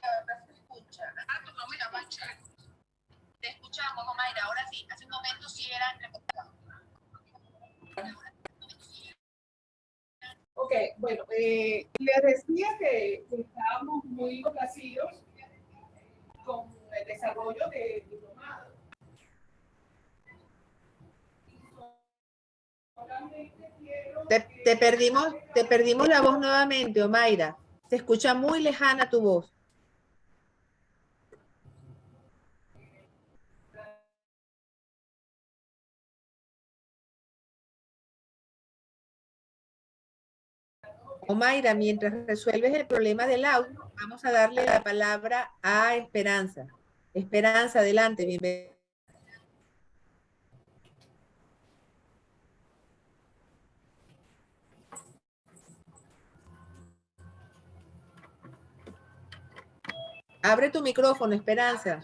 escuchamos, Omaira. Ahora sí. Hace un momento sí era entrecortado. Ok, bueno, eh, les decía que, que estábamos muy complacidos con el desarrollo del diplomado. Te, te perdimos, te perdimos la voz nuevamente, Omaira. Se escucha muy lejana tu voz. Omaira, mientras resuelves el problema del audio, vamos a darle la palabra a Esperanza. Esperanza, adelante, bienvenida. Abre tu micrófono, Esperanza.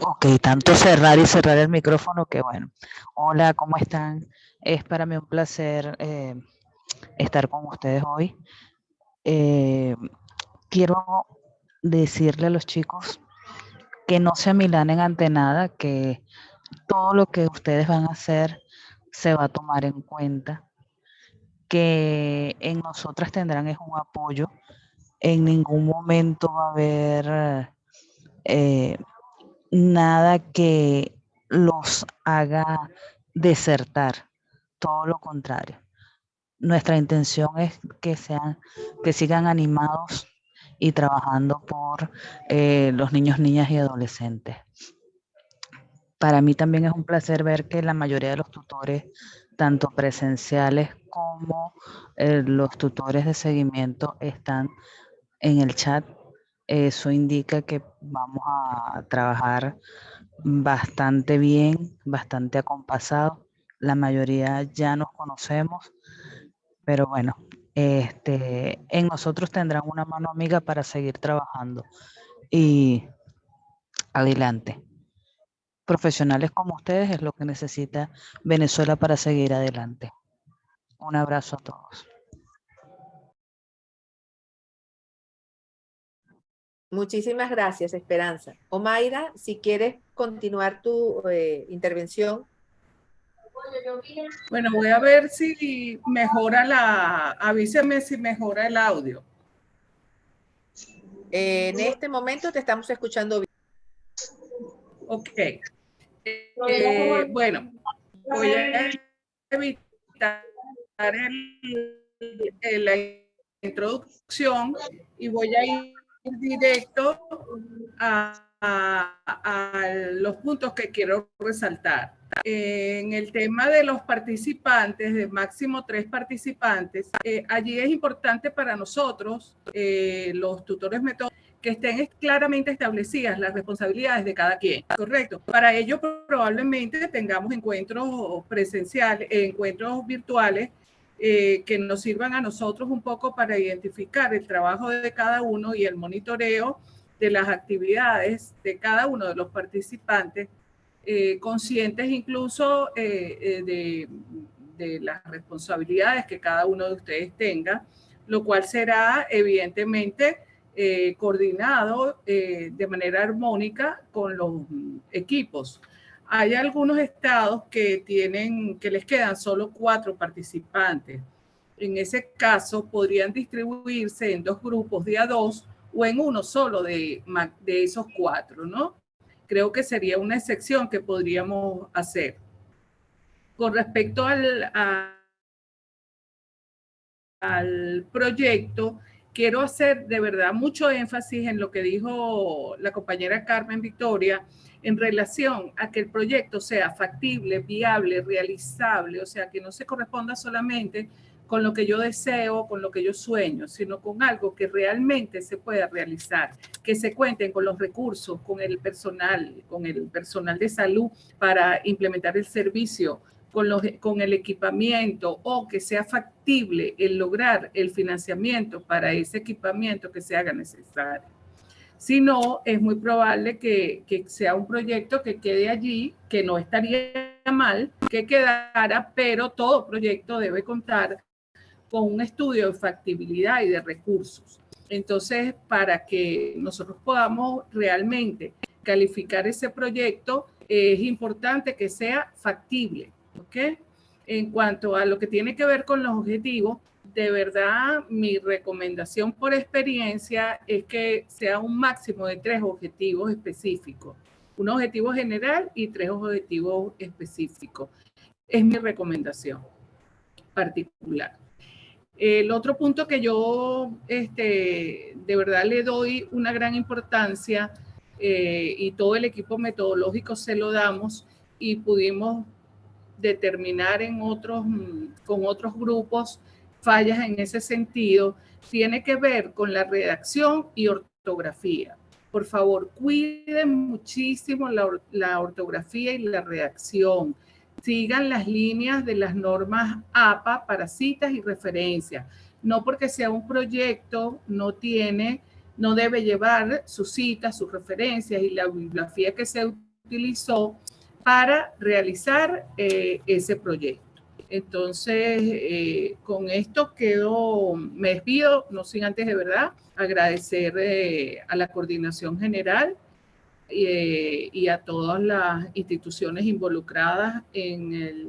Ok, tanto cerrar y cerrar el micrófono que bueno. Hola, ¿cómo están? Es para mí un placer eh, estar con ustedes hoy. Eh, quiero decirle a los chicos que no se amilanen ante nada, que todo lo que ustedes van a hacer se va a tomar en cuenta, que en nosotras tendrán es un apoyo, en ningún momento va a haber eh, nada que los haga desertar, todo lo contrario. Nuestra intención es que sean, que sigan animados y trabajando por eh, los niños, niñas y adolescentes. Para mí también es un placer ver que la mayoría de los tutores, tanto presenciales como eh, los tutores de seguimiento, están en el chat. Eso indica que vamos a trabajar bastante bien, bastante acompasado. La mayoría ya nos conocemos, pero bueno, este, en nosotros tendrán una mano amiga para seguir trabajando. Y adelante. Profesionales como ustedes es lo que necesita Venezuela para seguir adelante. Un abrazo a todos. Muchísimas gracias, Esperanza. Omaira, si quieres continuar tu eh, intervención. Bueno, voy a ver si mejora la, avíseme si mejora el audio. Eh, en este momento te estamos escuchando bien. Ok. Eh, bueno, voy a evitar el- el- la introducción y voy a ir directo a, los puntos que quiero resaltar. En el tema de los participantes, de máximo tres participantes, eh, allí es importante para nosotros, eh, los tutores métodos, que estén es- claramente establecidas las responsabilidades de cada quien, ¿correcto? Para ello probablemente tengamos encuentros presenciales, encuentros virtuales eh, que nos sirvan a nosotros un poco para identificar el trabajo de cada uno y el monitoreo de las actividades de cada uno de los participantes, eh, conscientes incluso eh, de, de las responsabilidades que cada uno de ustedes tenga, lo cual será evidentemente coordinado de manera armónica con los mm, equipos. Hay algunos estados que tienen, que les quedan solo cuatro participantes. En ese caso, podrían distribuirse en dos grupos de a dos o en uno solo de, de esos cuatro, ¿no? Creo que sería una excepción que podríamos hacer. Con respecto al, al proyecto, quiero hacer de verdad mucho énfasis en lo que dijo la compañera Carmen Victoria en relación a que el proyecto sea factible, viable, realizable, o sea, que no se corresponda solamente con lo que yo deseo, con lo que yo sueño, sino con algo que realmente se pueda realizar, que se cuenten con los recursos, con el personal, con el personal de salud para implementar el servicio, con, los, con el equipamiento o que sea factible el lograr el financiamiento para ese equipamiento que se haga necesario. Si no, es muy probable que, sea un proyecto que quede allí, que no estaría mal que quedara, pero todo proyecto debe contar con un estudio de factibilidad y de recursos. Entonces, para que nosotros podamos realmente calificar ese proyecto, es importante que sea factible, ¿ok? En cuanto a lo que tiene que ver con los objetivos, de verdad, mi recomendación por experiencia es que sea un máximo de tres objetivos específicos. Un objetivo general y tres objetivos específicos. Es mi recomendación particular. El otro punto que yo este, de verdad le doy una gran importancia eh, y todo el equipo metodológico se lo damos y pudimos determinar en otros, con otros grupos fallas en ese sentido, tiene que ver con la redacción y ortografía. Por favor, cuiden muchísimo la, ortografía y la redacción sigan las líneas de las normas APA para citas y referencias. No porque sea un proyecto, no tiene, no debe llevar sus citas, sus referencias y la bibliografía que se utilizó para realizar eh, ese proyecto. Entonces, eh, con esto quedo, me despido, no sin antes de verdad agradecer eh, a la coordinación general eh, y a todas las instituciones involucradas en el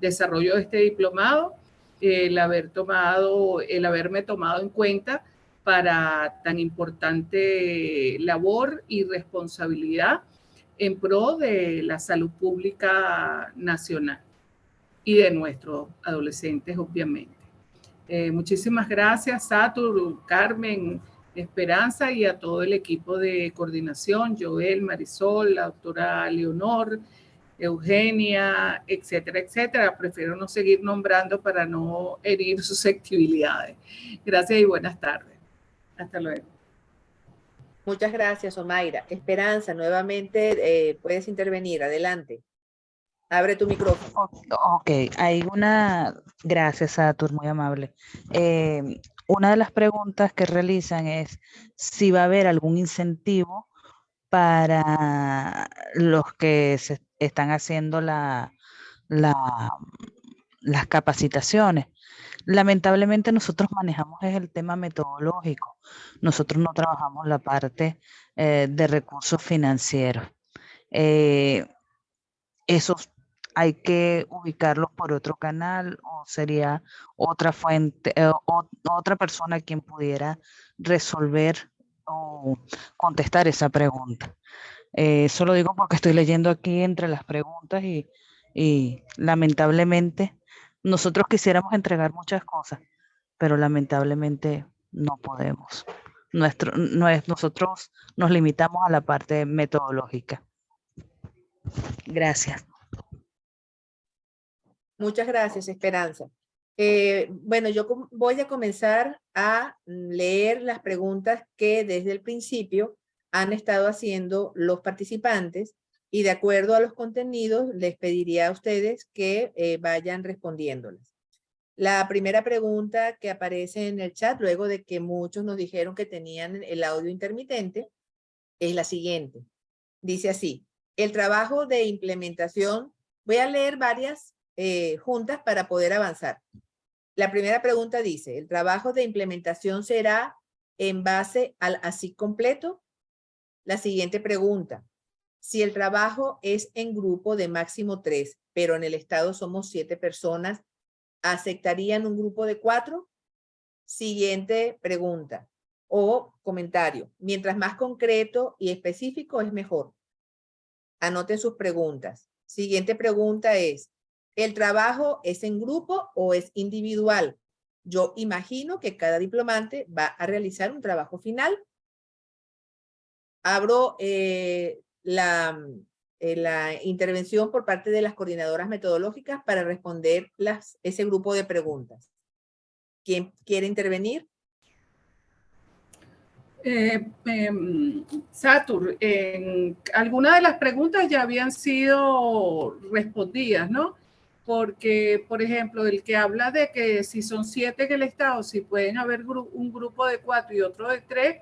desarrollo de este diplomado, el haber tomado, el haberme tomado en cuenta para tan importante labor y responsabilidad en pro de la salud pública nacional y de nuestros adolescentes, obviamente. Eh, muchísimas gracias, Satur, Carmen, Esperanza y a todo el equipo de coordinación, Joel, Marisol, la doctora Leonor, Eugenia, etcétera, etcétera. Prefiero no seguir nombrando para no herir susceptibilidades. Gracias y buenas tardes. Hasta luego. Muchas gracias, Omaira. Esperanza, nuevamente eh, puedes intervenir. Adelante. Abre tu micrófono. Ok, hay una, gracias Satur, muy amable. Eh, una de las preguntas que realizan es si va a haber algún incentivo para los que se están haciendo la, la, las capacitaciones. Lamentablemente nosotros manejamos el tema metodológico. Nosotros no trabajamos la parte eh, de recursos financieros. Eh, esos hay que ubicarlos por otro canal o sería otra fuente, eh, o, otra persona quien pudiera resolver o contestar esa pregunta. Eh, eso lo digo porque estoy leyendo aquí entre las preguntas y, y lamentablemente nosotros quisiéramos entregar muchas cosas, pero lamentablemente no podemos. Nuestro, no es, nosotros nos limitamos a la parte metodológica. Gracias. Muchas gracias, Esperanza. Eh, bueno, yo voy a comenzar a leer las preguntas que desde el principio han estado haciendo los participantes y de acuerdo a los contenidos les pediría a ustedes que eh, vayan respondiéndolas. La primera pregunta que aparece en el chat, luego de que muchos nos dijeron que tenían el audio intermitente, es la siguiente. Dice así, el trabajo de implementación, voy a leer varias eh, juntas para poder avanzar. La primera pregunta dice, ¿el trabajo de implementación será en base al así completo? La siguiente pregunta, Si el trabajo es en grupo de máximo tres, pero en el estado somos siete personas, ¿aceptarían un grupo de cuatro? Siguiente pregunta o comentario. Mientras más concreto y específico es mejor. Anoten sus preguntas. Siguiente pregunta es, ¿el trabajo es en grupo o es individual? Yo imagino que cada diplomante va a realizar un trabajo final. Abro eh, la, eh, la intervención por parte de las coordinadoras metodológicas para responder ese grupo de preguntas. ¿Quién quiere intervenir? Eh, em, Satur, algunas de las preguntas ya habían sido respondidas, ¿no? Porque, por ejemplo, el que habla de que si son siete en el estado, si pueden haber un grupo de cuatro y otro de tres,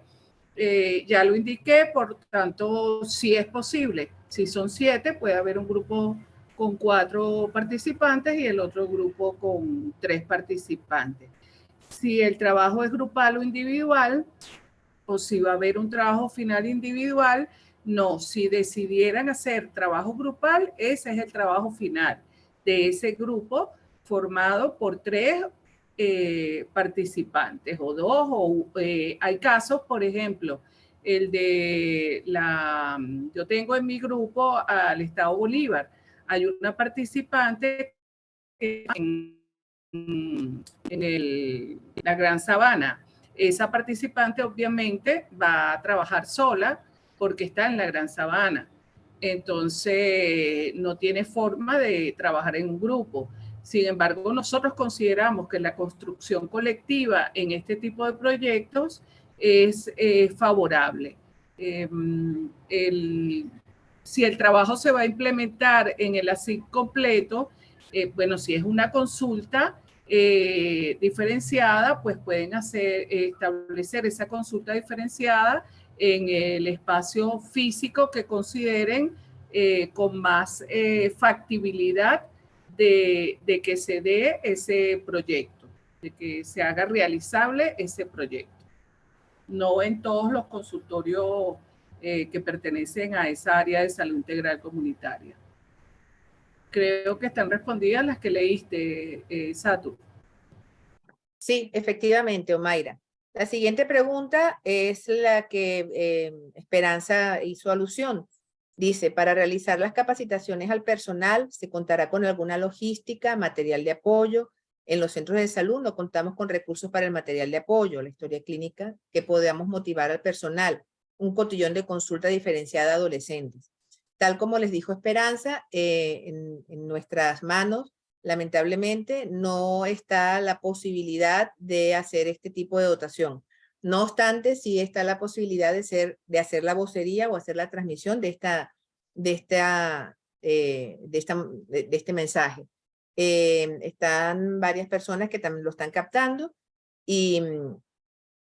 eh, ya lo indiqué, por tanto, si es posible. Si son siete, puede haber un grupo con cuatro participantes y el otro grupo con tres participantes. Si el trabajo es grupal o individual, o si va a haber un trabajo final individual. No, si decidieran hacer trabajo grupal, ese es el trabajo final de ese grupo formado por tres eh, participantes o dos, o eh, hay casos, por ejemplo, el de la, yo tengo en mi grupo al Estado Bolívar, hay una participante en, en el, la Gran Sabana, esa participante obviamente va a trabajar sola porque está en la Gran Sabana. Entonces, no tiene forma de trabajar en un grupo. Sin embargo, nosotros consideramos que la construcción colectiva en este tipo de proyectos es eh, favorable. Em, si el trabajo se va a implementar en el ASIC completo, eh, bueno, si es una consulta, eh, diferenciada, pues pueden hacer, establecer esa consulta diferenciada en el espacio físico que consideren eh, con más eh, factibilidad de, que se dé ese proyecto, de que se haga realizable ese proyecto. No en todos los consultorios que pertenecen a esa área de salud integral comunitaria creo que están respondidas las que leíste, eh, Satu. Sí, efectivamente, Omaira. La siguiente pregunta es la que eh, Esperanza hizo alusión. Dice, para realizar las capacitaciones al personal, ¿se contará con alguna logística, material de apoyo? En los centros de salud no contamos con recursos para el material de apoyo, la historia clínica, que podamos motivar al personal, un cotillón de consulta diferenciada a adolescentes. Tal como les dijo Esperanza, eh, en, nuestras manos, lamentablemente, no está la posibilidad de hacer este tipo de dotación. No obstante, sí está la posibilidad de, hacer la vocería o hacer la transmisión de, esta, de, esta, eh, de, este mensaje. Eh, están varias personas que también lo están captando y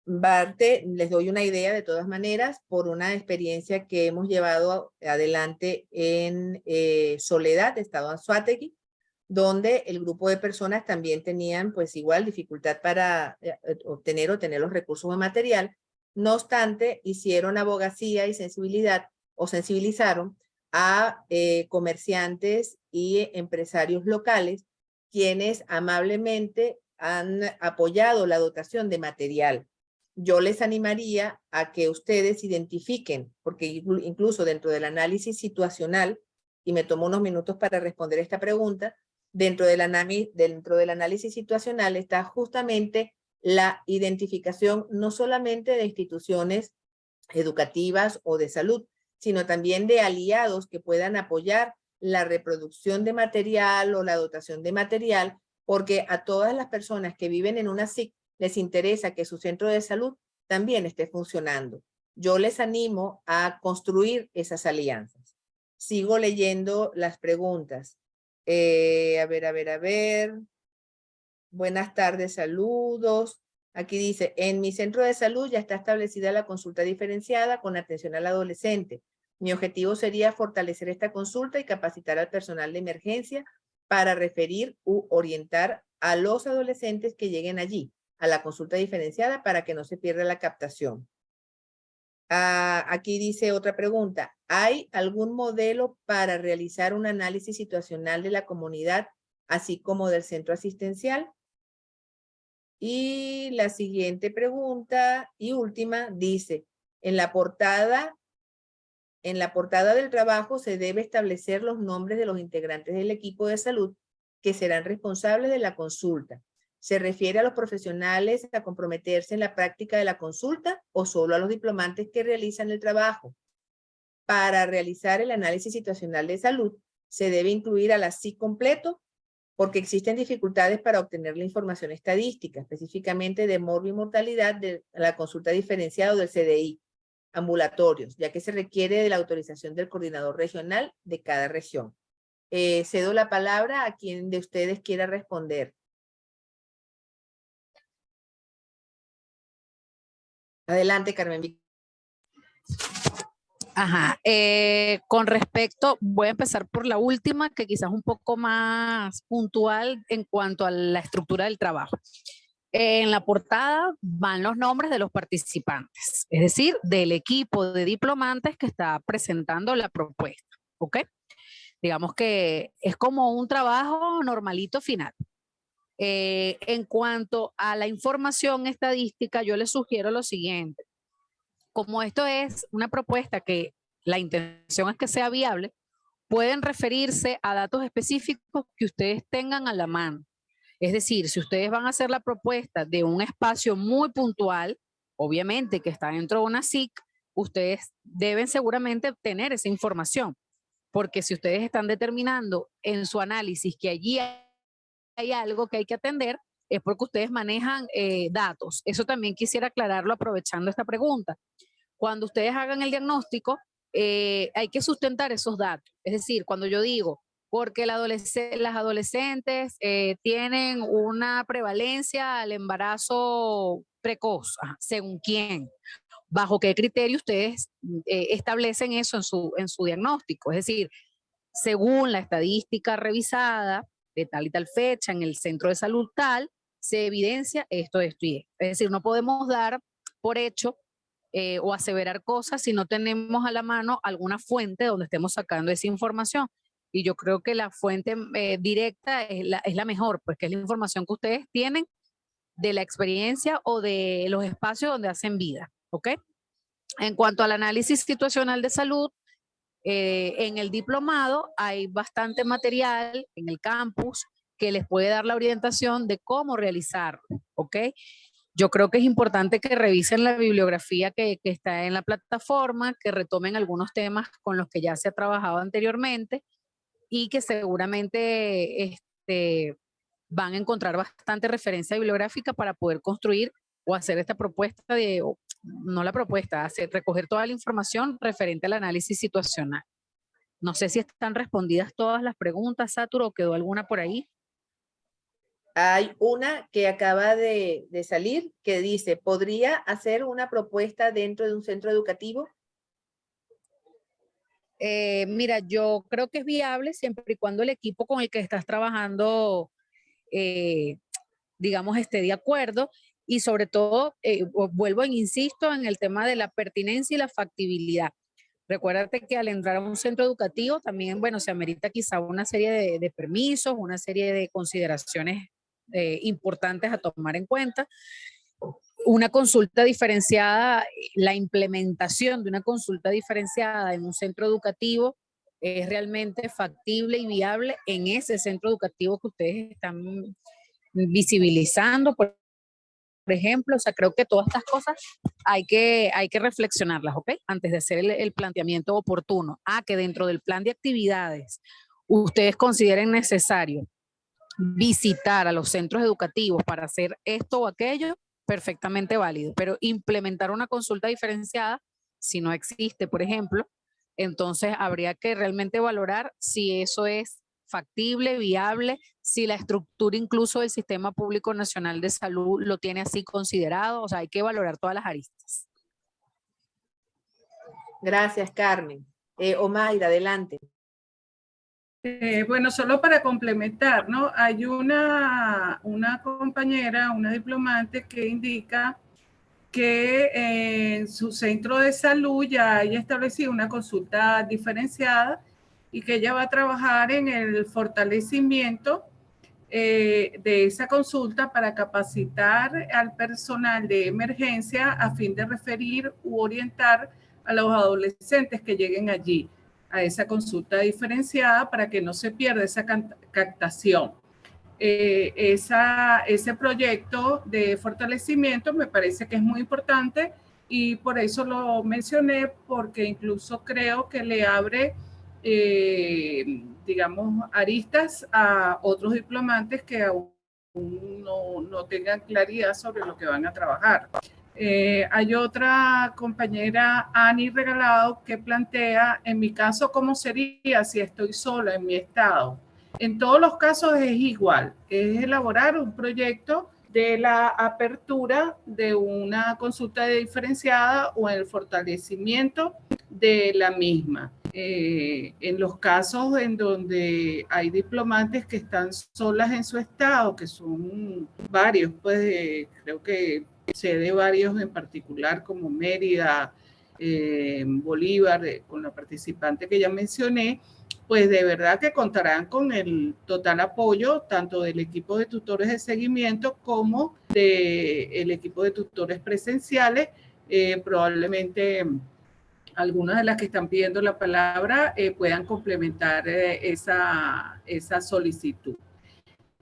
Barte, les doy una idea de todas maneras por una experiencia que hemos llevado adelante en eh, Soledad, Estado Anzuategui, donde el grupo de personas también tenían pues igual dificultad para eh, eh, obtener o tener los recursos de material. No obstante, hicieron abogacía y sensibilidad o sensibilizaron a comerciantes y empresarios locales quienes amablemente han apoyado la dotación de material yo les animaría a que ustedes identifiquen, porque incluso dentro del análisis situacional, y me tomo unos minutos para responder esta pregunta, dentro del, análisis situacional está justamente la identificación no solamente de instituciones educativas o de salud, sino también de aliados que puedan apoyar la reproducción de material o la dotación de material, porque a todas las personas que viven en una SIC les interesa que su centro de salud también esté funcionando. Yo les animo a construir esas alianzas. Sigo leyendo las preguntas. Eh, a ver, a ver, a ver. Buenas tardes, saludos. Aquí dice, en mi centro de salud ya está establecida la consulta diferenciada con atención al adolescente. Mi objetivo sería fortalecer esta consulta y capacitar al personal de emergencia para referir u orientar a los adolescentes que lleguen allí a la consulta diferenciada para que no se pierda la captación. Ah, aquí dice otra pregunta. ¿Hay algún modelo para realizar un análisis situacional de la comunidad, así como del centro asistencial? Y la siguiente pregunta y última dice, en la portada, en la portada del trabajo se debe establecer los nombres de los integrantes del equipo de salud que serán responsables de la consulta. ¿Se refiere a los profesionales a comprometerse en la práctica de la consulta o solo a los diplomantes que realizan el trabajo? Para realizar el análisis situacional de salud, se debe incluir a la completo porque existen dificultades para obtener la información estadística, específicamente de morbo y mortalidad de la consulta diferenciada del CDI, ambulatorios, ya que se requiere de la autorización del coordinador regional de cada región. Eh, cedo la palabra a quien de ustedes quiera responder. Adelante, Carmen. Ajá, eh, con respecto, voy a empezar por la última, que quizás un poco más puntual en cuanto a la estructura del trabajo. En la portada van los nombres de los participantes, es decir, del equipo de diplomantes que está presentando la propuesta, ¿ok? Digamos que es como un trabajo normalito final. Eh, en cuanto a la información estadística, yo les sugiero lo siguiente. Como esto es una propuesta que la intención es que sea viable, pueden referirse a datos específicos que ustedes tengan a la mano. Es decir, si ustedes van a hacer la propuesta de un espacio muy puntual, obviamente que está dentro de una SIC, ustedes deben seguramente tener esa información. Porque si ustedes están determinando en su análisis que allí algo que hay que atender, es porque ustedes manejan eh, datos. Eso también quisiera aclararlo aprovechando esta pregunta. Cuando ustedes hagan el diagnóstico, eh, hay que sustentar esos datos. Es decir, cuando yo digo, porque las adolescentes eh, tienen una prevalencia al embarazo precoz, según quién, bajo qué criterio ustedes establecen eso en su, en su diagnóstico. Es decir, según la estadística revisada, tal y tal fecha en el centro de salud tal, se evidencia esto, esto y esto. Es decir, no podemos dar por hecho eh, o aseverar cosas si no tenemos a la mano alguna fuente donde estemos sacando esa información. Y yo creo que la fuente eh, directa es la, es la mejor, pues que es la información que ustedes tienen de la experiencia o de los espacios donde hacen vida, ¿ok? En cuanto al análisis situacional de salud, eh, en el diplomado hay bastante material en el campus que les puede dar la orientación de cómo realizarlo, ¿ok? Yo creo que es importante que revisen la bibliografía que, está en la plataforma, que retomen algunos temas con los que ya se ha trabajado anteriormente y que seguramente este, van a encontrar bastante referencia bibliográfica para poder construir o hacer esta propuesta de, no la propuesta, hacer, recoger toda la información referente al análisis situacional. No sé si están respondidas todas las preguntas, Saturo, o quedó alguna por ahí. Hay una que acaba de, de salir que dice, ¿podría hacer una propuesta dentro de un centro educativo? Eh, mira, yo creo que es viable siempre y cuando el equipo con el que estás trabajando, eh, digamos, esté de acuerdo y sobre todo, eh, vuelvo e insisto en el tema de la pertinencia y la factibilidad. Recuérdate que al entrar a un centro educativo también, bueno, se amerita quizá una serie de, permisos, una serie de consideraciones eh, importantes a tomar en cuenta. Una consulta diferenciada, la implementación de una consulta diferenciada en un centro educativo es realmente factible y viable en ese centro educativo que ustedes están visibilizando. Por ejemplo, o sea, creo que todas estas cosas hay que, hay que reflexionarlas, ¿ok? Antes de hacer el, planteamiento oportuno. Ah, que dentro del plan de actividades ustedes consideren necesario visitar a los centros educativos para hacer esto o aquello, perfectamente válido. Pero implementar una consulta diferenciada, si no existe, por ejemplo, entonces habría que realmente valorar si eso es factible, viable, si la estructura incluso del Sistema Público Nacional de Salud lo tiene así considerado, o sea, hay que valorar todas las aristas. Gracias, Carmen. Eh, Omaira, adelante. Eh, bueno, solo para complementar, ¿no? Hay una, una compañera, una diplomante que indica que en su centro de salud ya haya establecido una consulta diferenciada y que ella va a trabajar en el fortalecimiento eh, de esa consulta para capacitar al personal de emergencia a fin de referir u orientar a los adolescentes que lleguen allí a esa consulta diferenciada para que no se pierda esa captación. Eh, esa, ese proyecto de fortalecimiento me parece que es muy importante y por eso lo mencioné porque incluso creo que le abre eh, digamos, aristas a otros diplomantes que aún no, no, tengan claridad sobre lo que van a trabajar. Eh, hay otra compañera, Ani Regalado, que plantea, en mi caso, ¿cómo sería si estoy sola en mi estado? En todos los casos es igual, es elaborar un proyecto de la apertura de una consulta diferenciada o el fortalecimiento de la misma. Eh, en los casos en donde hay diplomantes que están solas en su estado, que son varios, pues creo que sé de varios en particular como Mérida, eh, Bolívar, eh, con la participante que ya mencioné, pues de verdad que contarán con el total apoyo tanto del equipo de tutores de seguimiento como del equipo de tutores presenciales, probablemente algunas de las que están pidiendo la palabra eh, puedan complementar eh, esa, esa solicitud.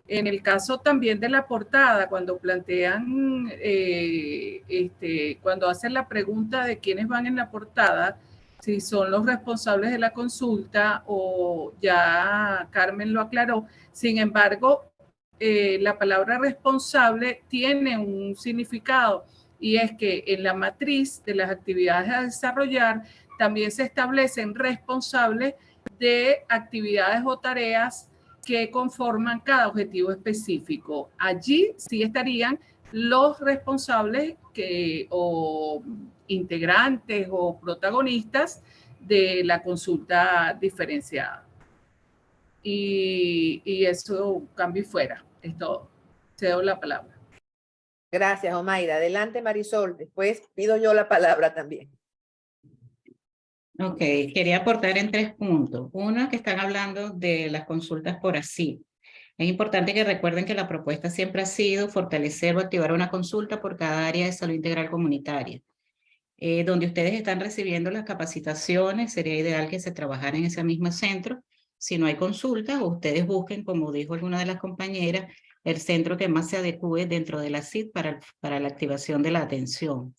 En el caso también de la portada, cuando plantean, eh, este, cuando hacen la pregunta de quiénes van en la portada, si son los responsables de la consulta o ya Carmen lo aclaró. Sin embargo, la palabra responsable tiene un significado y es que en la matriz de las actividades a desarrollar también se establecen responsables de actividades o tareas que conforman cada objetivo específico. Allí sí estarían los responsables que, o integrantes o protagonistas de la consulta diferenciada. Y, y eso cambio y fuera, es todo. Cedo la palabra. Gracias, Omaira. Adelante, Marisol. Después pido yo la palabra también. Ok, quería aportar en tres puntos. Uno, que están hablando de las consultas por así. Es importante que recuerden que la propuesta siempre ha sido fortalecer o activar una consulta por cada área de salud integral comunitaria. Eh, donde ustedes están recibiendo las capacitaciones, sería ideal que se trabajara en ese mismo centro. Si no hay consultas, ustedes busquen, como dijo alguna de las compañeras, el centro que más se adecue dentro de la CID para, para la activación de la atención.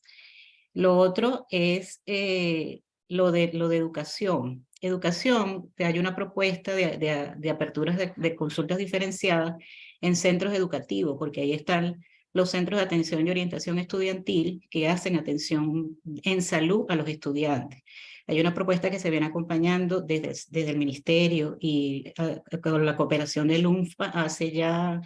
Lo otro es eh, lo, de, lo de educación. Educación, hay una propuesta de, de, de aperturas de, de, consultas diferenciadas en centros educativos, porque ahí están los centros de atención y orientación estudiantil que hacen atención en salud a los estudiantes. Hay una propuesta que se viene acompañando desde, desde el ministerio y uh, con la cooperación del UNFPA hace ya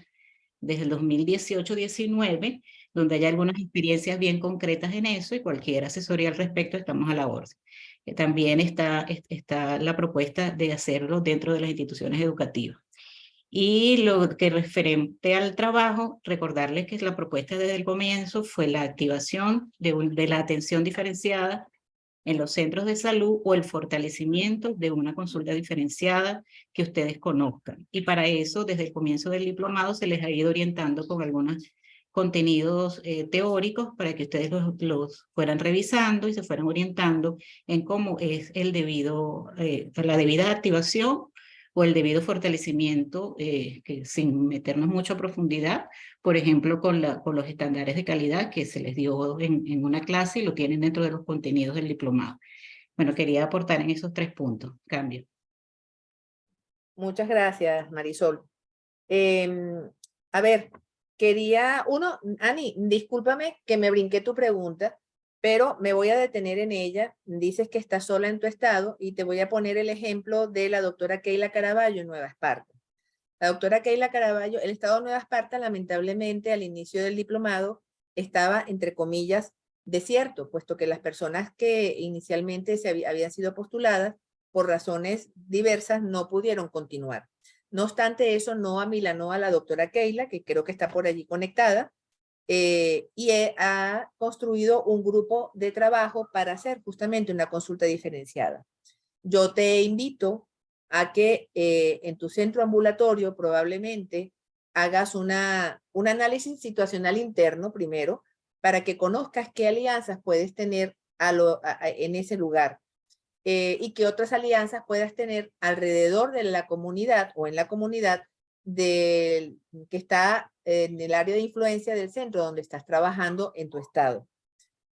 desde el 2018-19, donde hay algunas experiencias bien concretas en eso y cualquier asesoría al respecto estamos a la orden. Eh, también está, está la propuesta de hacerlo dentro de las instituciones educativas. Y lo que referente al trabajo, recordarles que la propuesta desde el comienzo fue la activación de, de la atención diferenciada en los centros de salud o el fortalecimiento de una consulta diferenciada que ustedes conozcan. Y para eso, desde el comienzo del diplomado, se les ha ido orientando con algunos contenidos eh, teóricos para que ustedes los, los, fueran revisando y se fueran orientando en cómo es el debido, eh, la debida activación o el debido fortalecimiento, eh, que sin meternos mucho a profundidad, por ejemplo, con, la, con los estándares de calidad que se les dio en, en una clase y lo tienen dentro de los contenidos del diplomado. Bueno, quería aportar en esos tres puntos. Cambio. Muchas gracias, Marisol. Eh, a ver, quería, uno, Ani, discúlpame que me brinqué tu pregunta, pero me voy a detener en ella. Dices que estás sola en tu estado y te voy a poner el ejemplo de la doctora Keila Caraballo en Nueva Esparta. La doctora Keila Caraballo, el estado de Nueva Esparta, lamentablemente, al inicio del diplomado, estaba, entre comillas, desierto, puesto que las personas que inicialmente se habían sido postuladas, por razones diversas, no pudieron continuar. No obstante eso, no amilanó a la doctora Keila, que creo que está por allí conectada, eh, y ha construido un grupo de trabajo para hacer justamente una consulta diferenciada. Yo te invito a que eh, en tu centro ambulatorio probablemente hagas una, un análisis situacional interno primero para que conozcas qué alianzas puedes tener en ese lugar eh, y qué otras alianzas puedas tener alrededor de la comunidad o en la comunidad que está en el área de influencia del centro donde estás trabajando en tu estado.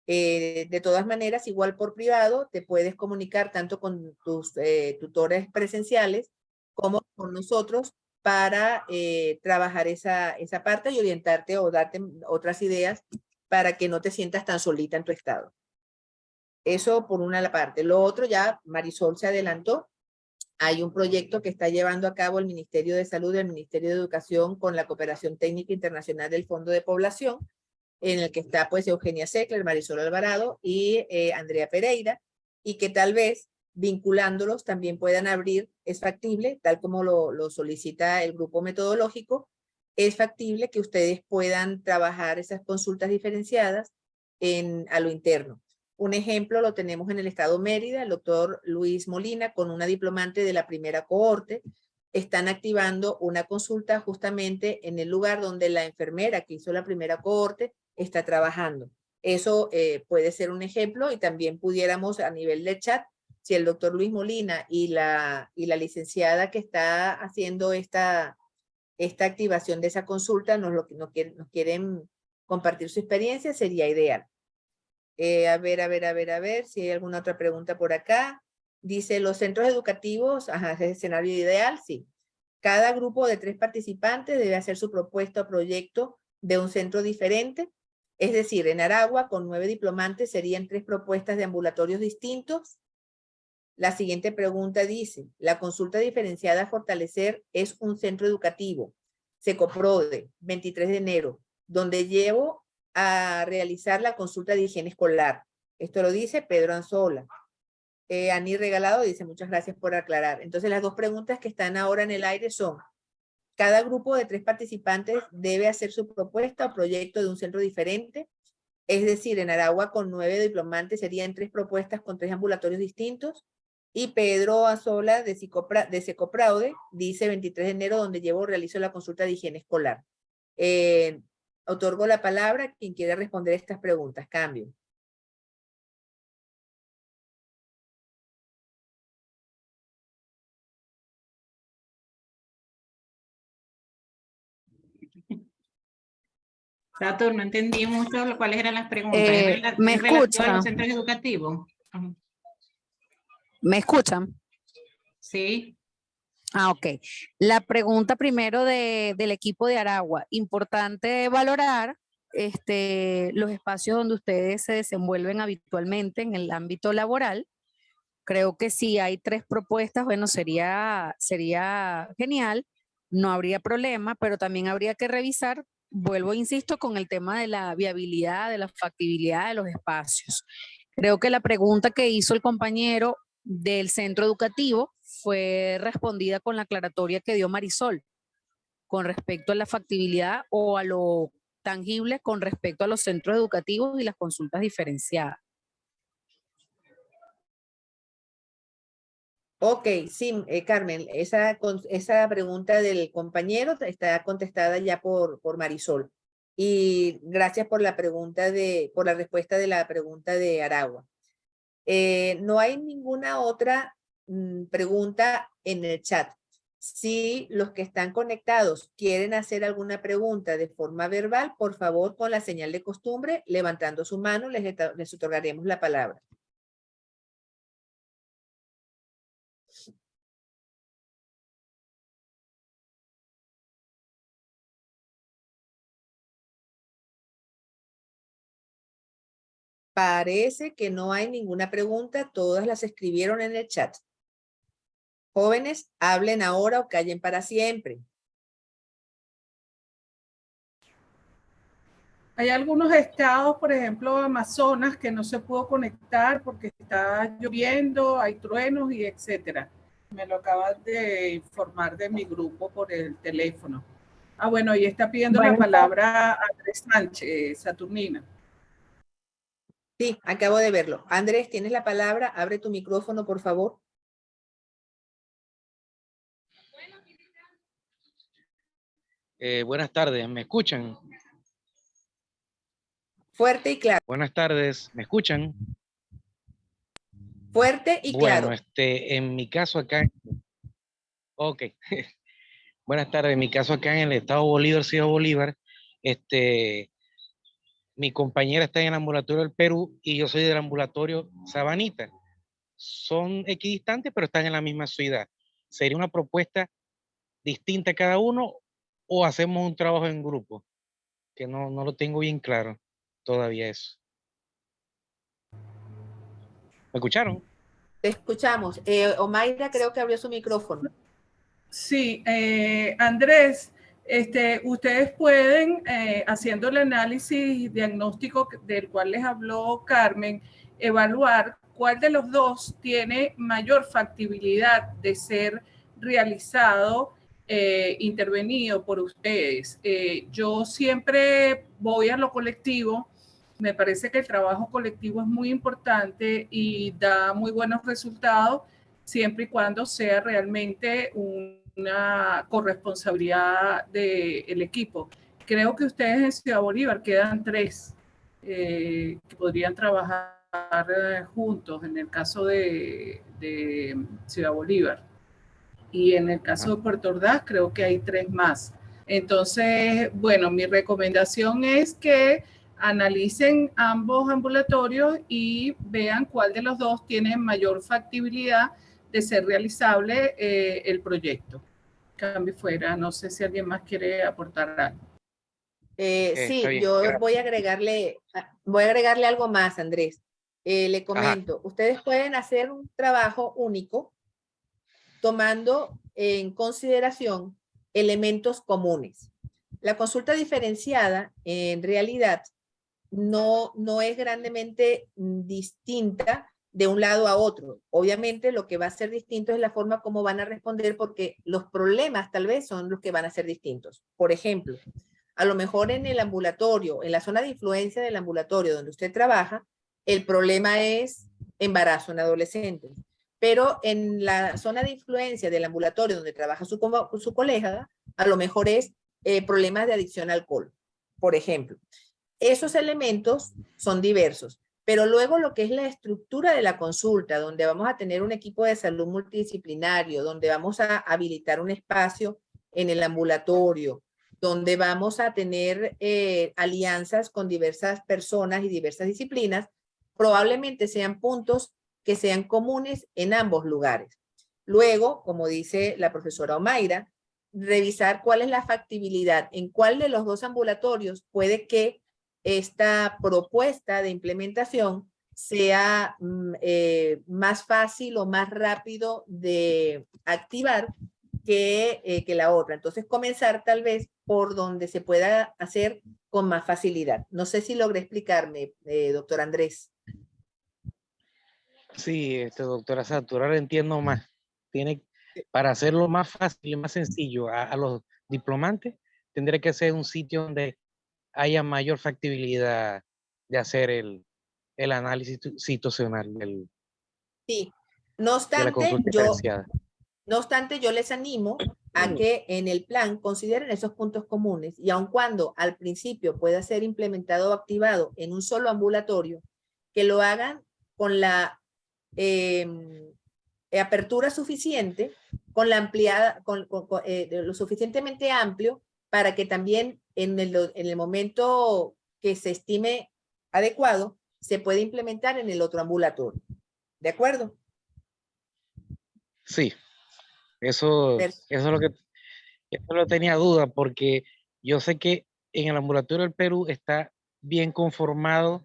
Eh, de todas maneras, igual por privado, te puedes comunicar tanto con tus eh, tutores presenciales como con nosotros para eh, trabajar esa, esa parte y orientarte o darte otras ideas para que no te sientas tan solita en tu estado. Eso por una parte. Lo otro ya Marisol se adelantó. Hay un proyecto que está llevando a cabo el Ministerio de Salud y el Ministerio de Educación con la Cooperación Técnica Internacional del Fondo de Población, en el que está pues Eugenia Seckler, Marisol Alvarado y eh, Andrea Pereira, y que tal vez vinculándolos también puedan abrir, es factible, tal como lo, lo solicita el grupo metodológico, es factible que ustedes puedan trabajar esas consultas diferenciadas en, a lo interno. Un ejemplo lo tenemos en el estado Mérida, el doctor Luis Molina con una diplomante de la primera cohorte, están activando una consulta justamente en el lugar donde la enfermera que hizo la primera cohorte está trabajando. Eso eh, puede ser un ejemplo y también pudiéramos a nivel de chat, si el doctor Luis Molina y la, y la licenciada que está haciendo esta, esta activación de esa consulta nos, lo, nos, quieren, nos quieren compartir su experiencia, sería ideal. Eh, a ver, a ver, a ver, a ver, si hay alguna otra pregunta por acá. Dice, los centros educativos, ajá, es el escenario ideal, sí. Cada grupo de tres participantes debe hacer su propuesta o proyecto de un centro diferente. Es decir, en Aragua, con nueve diplomantes, serían tres propuestas de ambulatorios distintos. La siguiente pregunta dice, la consulta diferenciada a fortalecer es un centro educativo, Secoprode, 23 de enero, donde llevo a realizar la consulta de higiene escolar. Esto lo dice Pedro Anzola. Eh, Ani Regalado dice, muchas gracias por aclarar. Entonces las dos preguntas que están ahora en el aire son, cada grupo de tres participantes debe hacer su propuesta o proyecto de un centro diferente. Es decir, en Aragua con nueve diplomantes serían tres propuestas con tres ambulatorios distintos. Y Pedro Anzola de, de Secopraude dice 23 de enero donde llevo realizo la consulta de higiene escolar. Eh, Otorgo la palabra a quien quiera responder estas preguntas. Cambio. Satur, no entendí mucho cuáles eran las preguntas. Eh, ¿Es rela- ¿me es relativo a escucha? los centros educativos? ¿Me escuchan? Sí. Ah, ok. La pregunta primero de, del equipo de Aragua. Importante valorar este, los espacios donde ustedes se desenvuelven habitualmente en el ámbito laboral. Creo que si hay tres propuestas, bueno, sería, sería genial, no habría problema, pero también habría que revisar, vuelvo, insisto, con el tema de la viabilidad, de la factibilidad de los espacios. Creo que la pregunta que hizo el compañero del centro educativo fue respondida con la aclaratoria que dio Marisol con respecto a la factibilidad o a lo tangible con respecto a los centros educativos y las consultas diferenciadas. Ok, sí, eh, Carmen, esa, esa pregunta del compañero está contestada ya por, por Marisol. Y gracias por la pregunta de, por la respuesta de la pregunta de Aragua. Eh, no hay ninguna otra pregunta en el chat. Si los que están conectados quieren hacer alguna pregunta de forma verbal, por favor, con la señal de costumbre, levantando su mano, les, les otorgaremos la palabra. Parece que no hay ninguna pregunta, todas las escribieron en el chat. Jóvenes, hablen ahora o callen para siempre. Hay algunos estados, por ejemplo, Amazonas, que no se pudo conectar porque está lloviendo, hay truenos y etcétera. Me lo acaban de informar de mi grupo por el teléfono. Ah, bueno, y está pidiendo la palabra Andrés Sánchez, Saturnina. Sí, acabo de verlo. Andrés, tienes la palabra. Abre tu micrófono, por favor. Eh, buenas tardes, ¿me escuchan? Fuerte y claro. Buenas tardes, ¿me escuchan? Fuerte y claro. Bueno, este, en mi caso acá, ok. Buenas tardes, en mi caso acá en el estado Bolívar, Ciudad Bolívar, este, mi compañera está en el ambulatorio del Perú y yo soy del ambulatorio Sabanita. Son equidistantes, pero están en la misma ciudad. ¿Sería una propuesta distinta cada uno o hacemos un trabajo en grupo? Que no, no lo tengo bien claro todavía eso. ¿Me escucharon? Te escuchamos. Eh, Omaira creo que abrió su micrófono. Sí, eh, Andrés, este, ustedes pueden, eh, haciendo el análisis diagnóstico del cual les habló Carmen, evaluar cuál de los dos tiene mayor factibilidad de ser realizado, eh, intervenido por ustedes. Eh, yo siempre voy a lo colectivo. Me parece que el trabajo colectivo es muy importante y da muy buenos resultados siempre y cuando sea realmente una corresponsabilidad del equipo. Creo que ustedes en Ciudad Bolívar quedan tres eh, que podrían trabajar juntos en el caso de, de Ciudad Bolívar. Y en el caso de Puerto Ordaz creo que hay tres más. Entonces, bueno, mi recomendación es que analicen ambos ambulatorios y vean cuál de los dos tiene mayor factibilidad de ser realizable eh, el proyecto. Cambio fuera, no sé si alguien más quiere aportar algo. Eh, Eh, sí, bien, yo voy a agregarle, ah, voy a agregarle algo más, Andrés. Eh, le comento, ustedes pueden hacer un trabajo único tomando en consideración elementos comunes. La consulta diferenciada, en realidad, no, no es grandemente distinta de un lado a otro. Obviamente lo que va a ser distinto es la forma como van a responder porque los problemas tal vez son los que van a ser distintos. Por ejemplo, a lo mejor en el ambulatorio, en la zona de influencia del ambulatorio donde usted trabaja, el problema es embarazo en adolescentes. Pero en la zona de influencia del ambulatorio donde trabaja su, su colega, a lo mejor es eh, problemas de adicción al alcohol, por ejemplo. Esos elementos son diversos, pero luego lo que es la estructura de la consulta, donde vamos a tener un equipo de salud multidisciplinario, donde vamos a habilitar un espacio en el ambulatorio, donde vamos a tener eh, alianzas con diversas personas y diversas disciplinas, probablemente sean puntos que sean comunes en ambos lugares. Luego, como dice la profesora Omaira, revisar cuál es la factibilidad, en cuál de los dos ambulatorios puede que esta propuesta de implementación sea mm, eh, más fácil o más rápido de activar que, eh, que la otra. Entonces, comenzar tal vez por donde se pueda hacer con más facilidad. No sé si logré explicarme, eh, doctor Andrés. Sí, este, doctora ahora entiendo más. Tiene, para hacerlo más fácil y más sencillo a, a los diplomantes, tendría que ser un sitio donde haya mayor factibilidad de hacer el, el análisis tu- situacional del- Sí. No de obstante, consulta yo. No obstante, yo les animo a que en el plan consideren esos puntos comunes y aun cuando al principio pueda ser implementado o activado en un solo ambulatorio, que lo hagan con la em, apertura suficiente, con la ampliada, con, con- con, eh, lo suficientemente amplio para que también en el, en el momento que se estime adecuado, se pueda implementar en el otro ambulatorio. ¿De acuerdo? Sí, eso, eso es lo que eso lo tenía duda porque yo sé que en el ambulatorio del Perú está bien conformado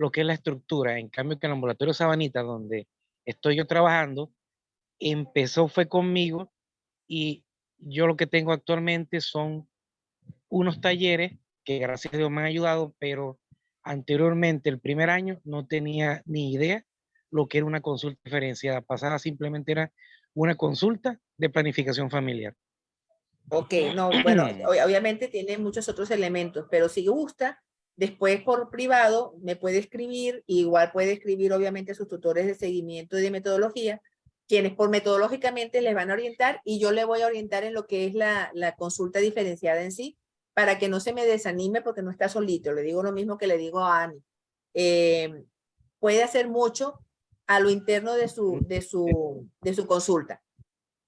lo que es la estructura. En cambio, que el ambulatorio Sabanita, donde estoy yo trabajando, empezó fue conmigo y yo lo que tengo actualmente son unos talleres que gracias a Dios me han ayudado, pero anteriormente, el primer año, no tenía ni idea lo que era una consulta diferenciada. Pasada simplemente era una consulta de planificación familiar. Ok, no, bueno, ob- obviamente tiene muchos otros elementos, pero si gusta, después por privado me puede escribir, igual puede escribir obviamente a sus tutores de seguimiento y de metodología, quienes por metodológicamente les van a orientar y yo le voy a orientar en lo que es la, la consulta diferenciada en sí, para que no se me desanime porque no está solito. Le digo lo mismo que le digo a Ani. Eh, puede hacer mucho a lo interno de su, de su, de su consulta.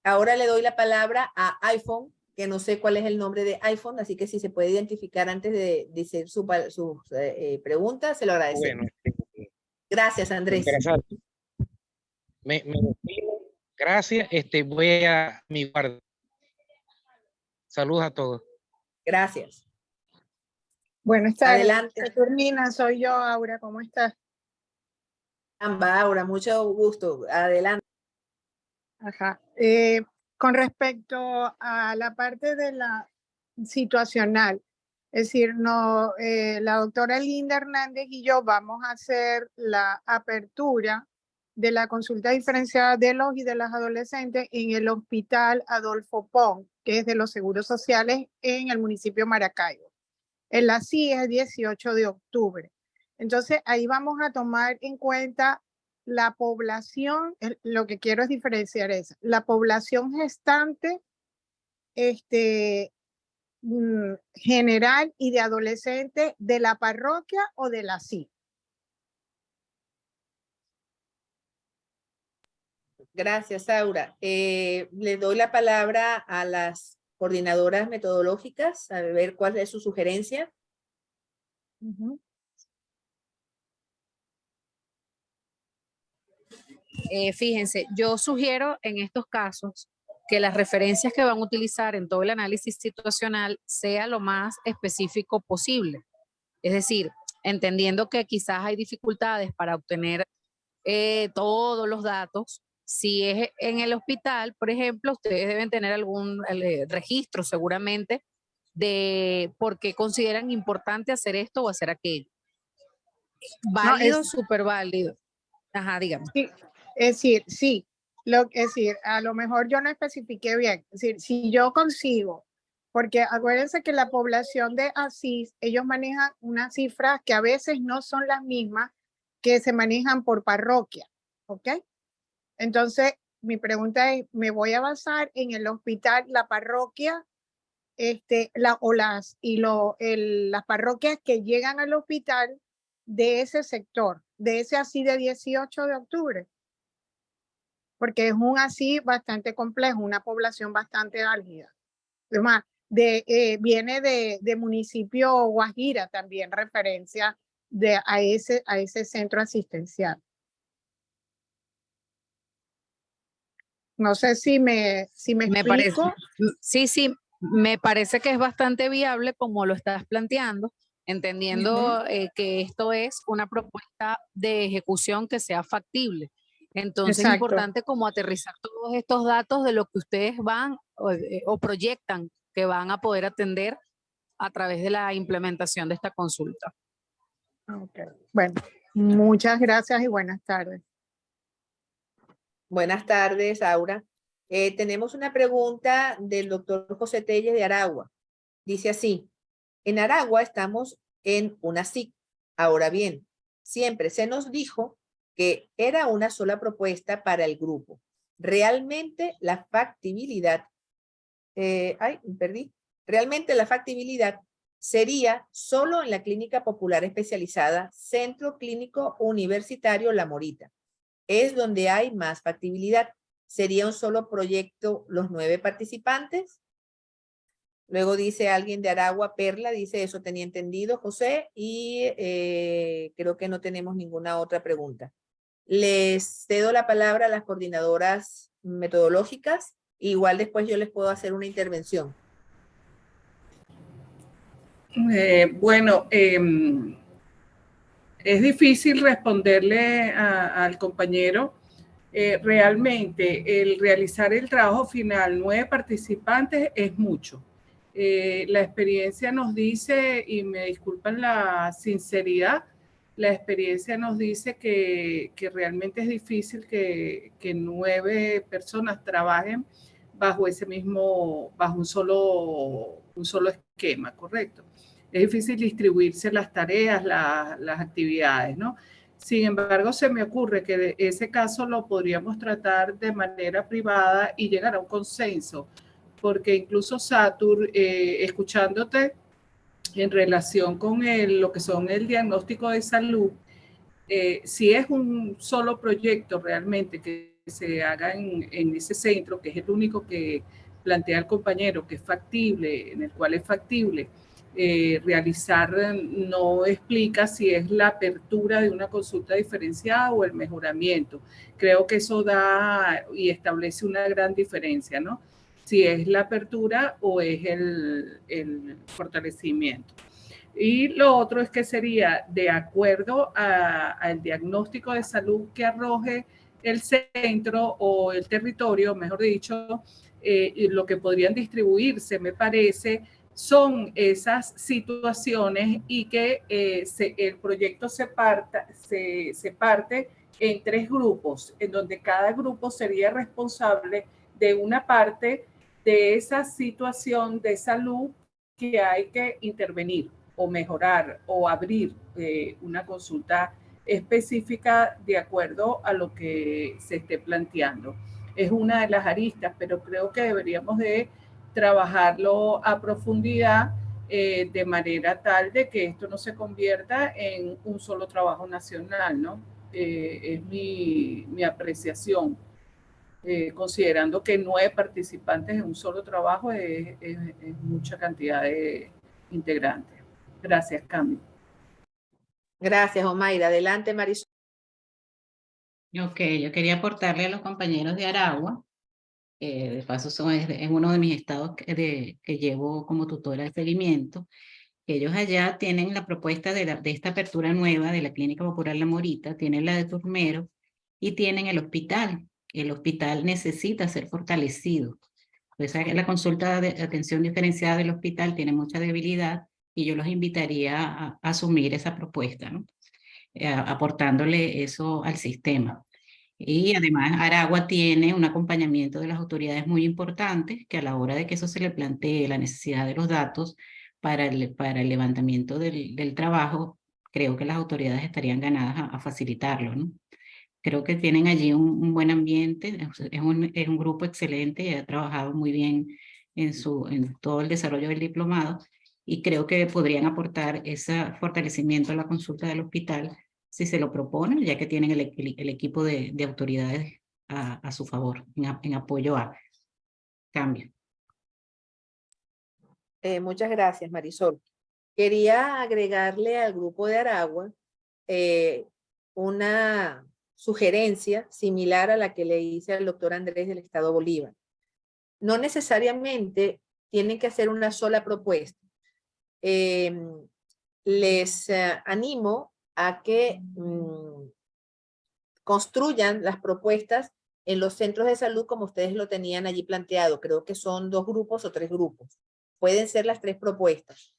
Ahora le doy la palabra a iPhone, que no sé cuál es el nombre de iPhone, así que si se puede identificar antes de decir su, su eh, eh, pregunta, se lo agradecemos. Bueno, este, Gracias, Andrés. Me, me. Gracias. Este, voy a mi guardia. Saludos a todos. Gracias. Buenas tardes. Adelante. Saturnina, soy yo, Aura, ¿cómo estás? Amba, Aura, mucho gusto. Adelante. Ajá. Eh, con respecto a la parte de la situacional, es decir, no, eh, la doctora Linda Hernández y yo vamos a hacer la apertura de la consulta diferenciada de los y de las adolescentes en el Hospital Adolfo Pong, que es de los Seguros Sociales en el municipio Maracaibo. En la CIE es 18 de octubre. Entonces, ahí vamos a tomar en cuenta la población, lo que quiero es diferenciar es la población gestante este, mm, general y de adolescente de la parroquia o de la CI. Gracias, Aura. Eh, le doy la palabra a las coordinadoras metodológicas, a ver cuál es su sugerencia. Eh, fíjense, yo sugiero en estos casos que las referencias que van a utilizar en todo el análisis situacional sea lo más específico posible. Es decir, entendiendo que quizás hay dificultades para obtener eh, todos los datos. Si es en el hospital, por ejemplo, ustedes deben tener algún eh, registro seguramente de por qué consideran importante hacer esto o hacer aquello. Válido, es- súper válido. Ajá, dígame. Sí, es decir, sí, lo, es decir, a lo mejor yo no especifiqué bien. Es decir, si yo consigo, porque acuérdense que la población de Asís, ellos manejan unas cifras que a veces no son las mismas que se manejan por parroquia, ¿ok? Entonces, mi pregunta es, ¿me voy a basar en el hospital, la parroquia, este, la, o las, y lo, el- las parroquias que llegan al hospital de ese sector, de ese así de 18 de octubre? Porque es un así bastante complejo, una población bastante álgida. Además, de, eh, viene de, de municipio Guajira también referencia de, a, ese, a ese centro asistencial. No sé si me, si me, Me parece, explico. m- sí, sí, me parece que es bastante viable como lo estás planteando, entendiendo eh, que esto es una propuesta de ejecución que sea factible. Entonces es importante como aterrizar todos estos datos de lo que ustedes van o, eh, o proyectan que van a poder atender a través de la implementación de esta consulta. Ok, Bueno, muchas gracias y buenas tardes. Buenas tardes, Aura. Eh, tenemos una pregunta del doctor José Telles de Aragua. Dice así, en Aragua estamos en una SIC. Ahora bien, siempre se nos dijo que era una sola propuesta para el grupo. Realmente la factibilidad, eh, ay, perdí. Realmente la factibilidad sería solo en la clínica popular especializada Centro Clínico Universitario La Morita es donde hay más factibilidad. ¿Sería un solo proyecto los nueve participantes? Luego dice alguien de Aragua, Perla, dice eso tenía entendido, José, y eh, creo que no tenemos ninguna otra pregunta. Les cedo la palabra a las coordinadoras metodológicas, igual después yo les puedo hacer una intervención. Eh, bueno, em, es difícil responderle al compañero. Eh, realmente, el realizar el trabajo final, nueve participantes, es mucho. Eh, la experiencia nos dice, y me disculpan la sinceridad, la experiencia nos dice que, que realmente es difícil que, que nueve personas trabajen bajo ese mismo, bajo un solo, un solo esquema, ¿correcto? Es difícil distribuirse las tareas, las actividades, ¿no? Sin embargo, se me ocurre que ese caso lo podríamos tratar de manera privada y llegar a un consenso, porque incluso Satur, eh, escuchándote en relación con el, lo que son el diagnóstico de salud, eh, si es un solo proyecto realmente que se haga en, ese centro, que es el único que plantea el compañero, que es factible, en el cual es factible, eh, realizar no explica si es la apertura de una consulta diferenciada o el mejoramiento. Creo que eso da y establece una gran diferencia, ¿no? Si es la apertura o es el, fortalecimiento. Y lo otro es que sería de acuerdo al diagnóstico de salud que arroje el centro o el territorio, mejor dicho, eh, lo que podrían distribuirse, me parece, son esas situaciones y que eh, el proyecto se, parta, se, se parte en tres grupos, en donde cada grupo sería responsable de una parte de esa situación de salud que hay que intervenir o mejorar o abrir eh, una consulta específica de acuerdo a lo que se esté planteando. Es una de las aristas, pero creo que deberíamos de trabajarlo a profundidad eh, de manera tal de que esto no se convierta en un solo trabajo nacional, ¿no? Eh, es mi, mi apreciación. Eh, considerando que nueve participantes en un solo trabajo es, es, es mucha cantidad de integrantes. Gracias, Cami. Gracias, Omaira. Adelante, Marisol. Ok, yo quería aportarle a los compañeros de Aragua eh, de paso son, es, uno de mis estados que, de, que llevo como tutora de seguimiento, ellos allá tienen la propuesta de, de, esta apertura nueva de la Clínica Popular La Morita, tienen la de Turmero y tienen el hospital. El hospital necesita ser fortalecido. La consulta de atención diferenciada del hospital tiene mucha debilidad y yo los invitaría a, asumir esa propuesta, ¿no? Eh, aportándole eso al sistema. Y además Aragua tiene un acompañamiento de las autoridades muy importante que a la hora de que eso se le plantee la necesidad de los datos para el, levantamiento del, del trabajo, creo que las autoridades estarían ganadas a, a facilitarlo. ¿no? Creo que tienen allí un, un buen ambiente, es un, es un, grupo excelente y ha trabajado muy bien en, su, en todo el desarrollo del diplomado y creo que podrían aportar ese fortalecimiento a la consulta del hospital si se lo proponen, ya que tienen el, el, equipo de, de autoridades a, a, su favor, en, en apoyo a cambio. Eh, muchas gracias, Marisol. Quería agregarle al grupo de Aragua eh, una sugerencia similar a la que le hice al doctor Andrés del Estado Bolívar. No necesariamente tienen que hacer una sola propuesta. Eh, les uh, animo a que mmm, construyan las propuestas en los centros de salud como ustedes lo tenían allí planteado. Creo que son dos grupos o tres grupos. Pueden ser las tres propuestas.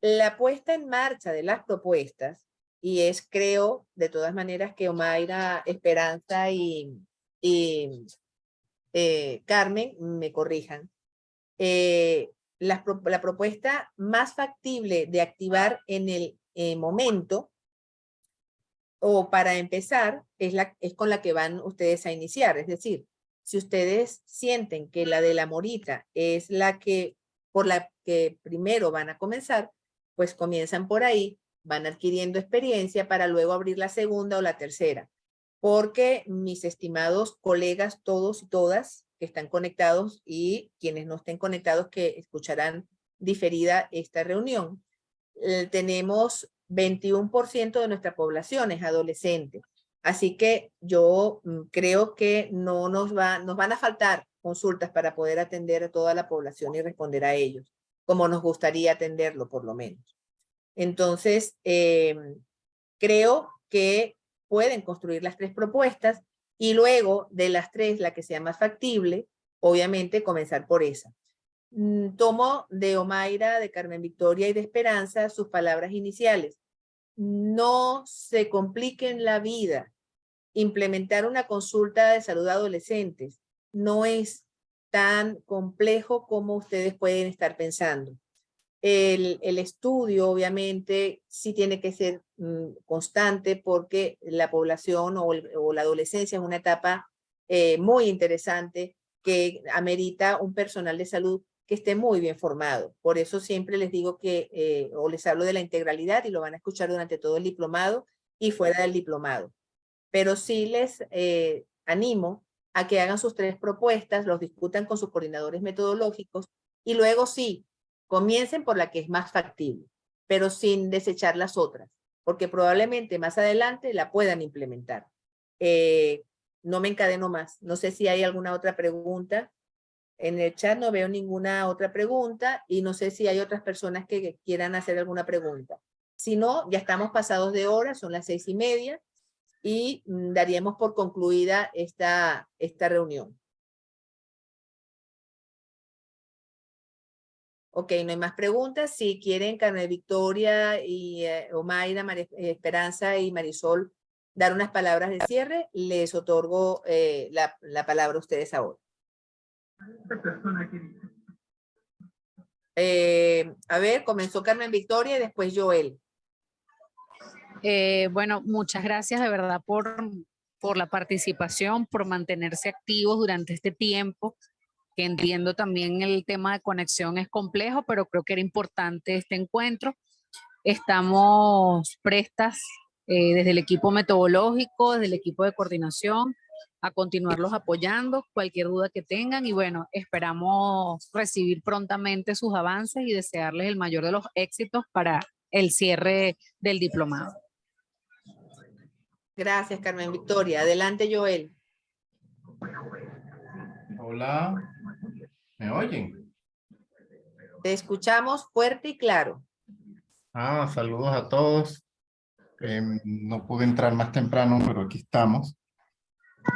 La puesta en marcha de las propuestas, y es creo de todas maneras que Omaira, Esperanza y, y eh, Carmen me corrijan, eh, la, la, propuesta más factible de activar en el eh, momento o para empezar, es, la, es con la que van ustedes a iniciar. Es decir, si ustedes sienten que la de la morita es la que, por la que primero van a comenzar, pues comienzan por ahí, van adquiriendo experiencia para luego abrir la segunda o la tercera. Porque mis estimados colegas, todos y todas que están conectados y quienes no estén conectados que escucharán diferida esta reunión, eh, tenemos 21% de nuestra población es adolescente. Así que yo mm, creo que no nos, va, nos van a faltar consultas para poder atender a toda la población y responder a ellos, como nos gustaría atenderlo por lo menos. Entonces, eh, creo que pueden construir las tres propuestas y luego de las tres, la que sea más factible, obviamente comenzar por esa. Mm, tomo de Omaira, de Carmen Victoria y de Esperanza sus palabras iniciales. No se compliquen la vida. Implementar una consulta de salud adolescentes no es tan complejo como ustedes pueden estar pensando. El, estudio, obviamente, sí tiene que ser mm, constante porque la población o la adolescencia es una etapa eh, muy interesante que amerita un personal de salud que esté muy bien formado. Por eso siempre les digo que, eh, o les hablo de la integralidad y lo van a escuchar durante todo el diplomado y fuera del diplomado. Pero sí les eh, animo a que hagan sus tres propuestas, los discutan con sus coordinadores metodológicos y luego sí, comiencen por la que es más factible, pero sin desechar las otras, porque probablemente más adelante la puedan implementar. Eh, no me encadeno más. No sé si hay alguna otra pregunta. En el chat no veo ninguna otra pregunta y no sé si hay otras personas que quieran hacer alguna pregunta. Si no, ya estamos pasados de hora, son las seis y media y mm, daríamos por concluida esta, esta reunión. Ok, no hay más preguntas. Si quieren, Carmen Victoria y eh, Omaira, María Esperanza y Marisol dar unas palabras de cierre, les otorgo eh, la, la palabra a ustedes ahora. Eh, a ver, comenzó Carmen Victoria y después Joel. Eh, bueno, muchas gracias de verdad por, por la participación, por mantenerse activos durante este tiempo, que entiendo también el tema de conexión es complejo, pero creo que era importante este encuentro. Estamos prestas eh, desde el equipo metodológico, desde el equipo de coordinación, a continuarlos apoyando, cualquier duda que tengan y bueno, esperamos recibir prontamente sus avances y desearles el mayor de los éxitos para el cierre del diplomado. Gracias, Carmen Victoria. Adelante, Joel. Hola, ¿me oyen? Te escuchamos fuerte y claro. Ah, saludos a todos. Em, no pude entrar más temprano, pero aquí estamos.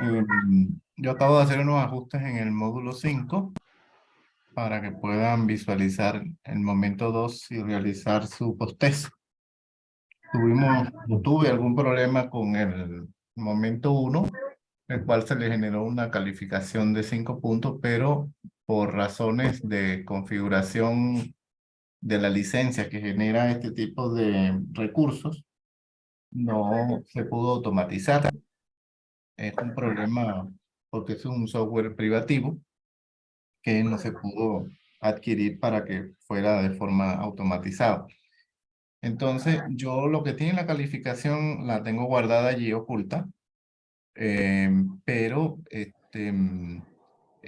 Em, yo acabo de hacer unos ajustes en el módulo 5 para que puedan visualizar el momento 2 y realizar su post-test. Tuvimos, tuve algún problema con el momento 1, el cual se le generó una calificación de 5 puntos, pero por razones de configuración de la licencia que genera este tipo de recursos, no se pudo automatizar. Es un problema porque es un software privativo que no se pudo adquirir para que fuera de forma automatizada. Entonces, yo lo que tiene la calificación la tengo guardada allí oculta, eh, pero este,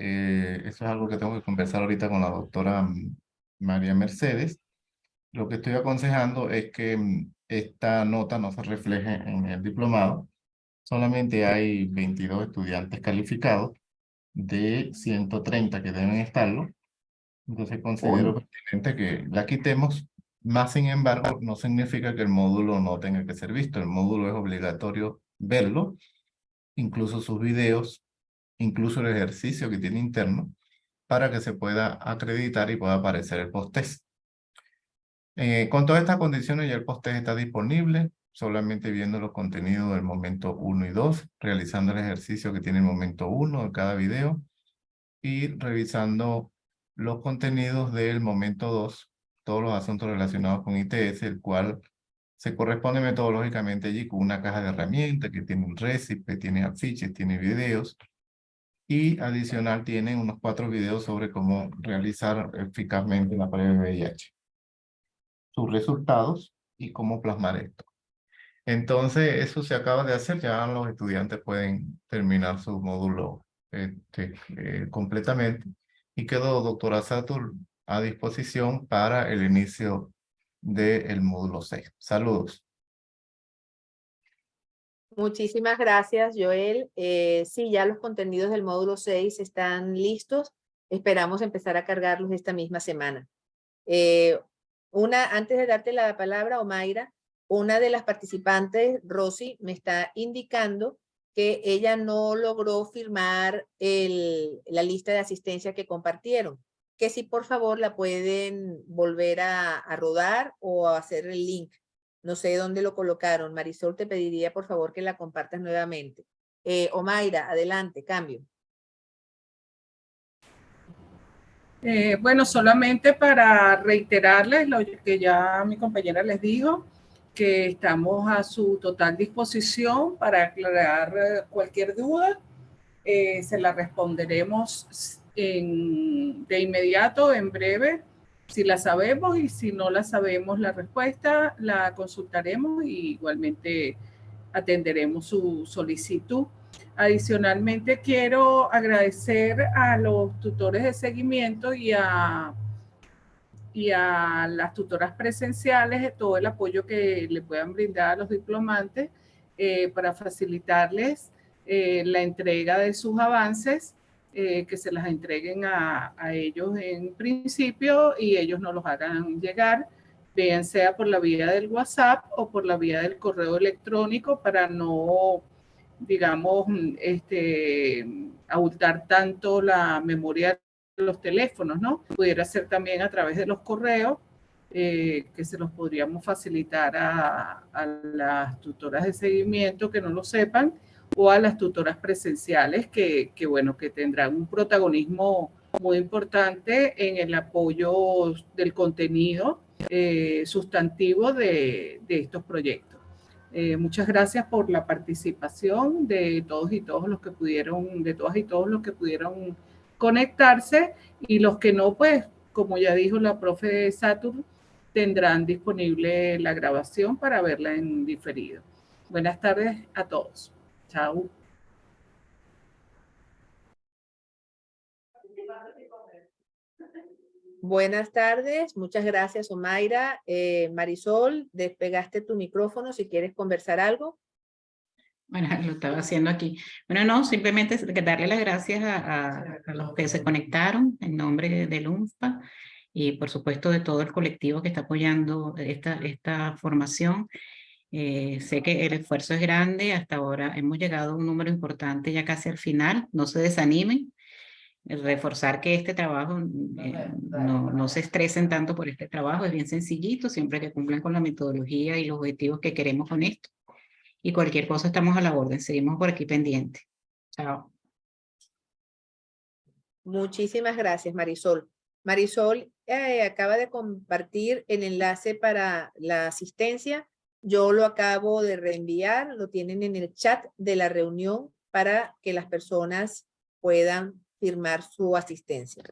eh, eso es algo que tengo que conversar ahorita con la doctora María Mercedes. Lo que estoy aconsejando es que mm, esta nota no se refleje en el diplomado. Solamente hay 22 estudiantes calificados de 130 que deben estarlo. Entonces considero pertinente que la quitemos. Más sin embargo, no significa que el módulo no tenga que ser visto. El módulo es obligatorio verlo, incluso sus videos, incluso el ejercicio que tiene interno, para que se pueda acreditar y pueda aparecer el post-test. Eh, con todas estas condiciones ya el post-test está disponible, solamente viendo los contenidos del momento 1 y 2, realizando el ejercicio que tiene el momento 1 de cada video y revisando los contenidos del momento 2, todos los asuntos relacionados con ITS, el cual se corresponde metodológicamente allí con una caja de herramientas que tiene un récipe, tiene afiches, tiene videos y adicional tiene unos cuatro videos sobre cómo realizar eficazmente la prueba de VIH sus resultados y cómo plasmar esto. Entonces, eso se acaba de hacer, ya los estudiantes pueden terminar su módulo este, eh, completamente. Y quedó doctora Satur a disposición para el inicio del módulo 6. Saludos. Muchísimas gracias, Joel. Eh, sí, ya los contenidos del módulo 6 están listos. Esperamos empezar a cargarlos esta misma semana. Eh, una, antes de darte la palabra, Omaira, una de las participantes, Rosy, me está indicando que ella no logró firmar la lista de asistencia que compartieron. Que si por favor la pueden volver a, a rodar o a hacer el link. No sé dónde lo colocaron. Marisol, te pediría por favor que la compartas nuevamente. Eh, Omaira, adelante, cambio. Eh, bueno, solamente para reiterarles lo que ya mi compañera les dijo, que estamos a su total disposición para aclarar eh, cualquier duda. Se la responderemos de inmediato, en breve, si la sabemos y si no la sabemos la respuesta, la consultaremos y igualmente atenderemos su solicitud. Adicionalmente, quiero agradecer a los tutores de seguimiento y a, y a las tutoras presenciales todo el apoyo que le puedan brindar a los diplomantes eh, para facilitarles eh, la entrega de sus avances, eh, que se las entreguen a, ellos en principio y ellos no los hagan llegar, bien sea por la vía del WhatsApp o por la vía del correo electrónico para no digamos, este, abultar tanto la memoria de los teléfonos, ¿no? Pudiera ser también a través de los correos, eh, que se los podríamos facilitar a, las tutoras de seguimiento que no lo sepan, o a las tutoras presenciales que, bueno, que tendrán un protagonismo muy importante en el apoyo del contenido eh, sustantivo de, de estos proyectos. Eh, muchas gracias por la participación de todos y todos los que pudieron, de todas y todos los que pudieron conectarse y los que no, pues, como ya dijo la profe Saturn, tendrán disponible la grabación para verla en diferido. Buenas tardes a todos. Chao. Buenas tardes, muchas gracias Omaira. Eh, Marisol, despegaste tu micrófono si quieres conversar algo. Bueno, lo estaba haciendo aquí. Bueno, no, simplemente darle las gracias a, a, los que se conectaron en nombre del UNFPA y por supuesto de todo el colectivo que está apoyando esta, esta formación. Eh, sé que el esfuerzo es grande, hasta ahora hemos llegado a un número importante ya casi al final, no se desanimen, reforzar que este trabajo eh, no, no, se estresen tanto por este trabajo, es bien sencillito, siempre que cumplan con la metodología y los objetivos que queremos con esto. Y cualquier cosa estamos a la orden, seguimos por aquí pendiente. Chao. Muchísimas gracias, Marisol. Marisol eh, acaba de compartir el enlace para la asistencia. Yo lo acabo de reenviar, lo tienen en el chat de la reunión para que las personas puedan firmar su asistencia.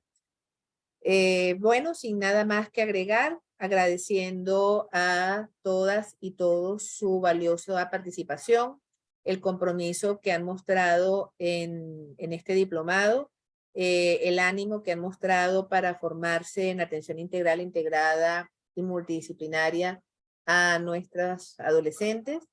Eh, bueno, sin nada más que agregar, agradeciendo a todas y todos su valiosa participación, el compromiso que han mostrado en, este diplomado, eh, el ánimo que han mostrado para formarse en atención integral, integrada y multidisciplinaria a nuestras adolescentes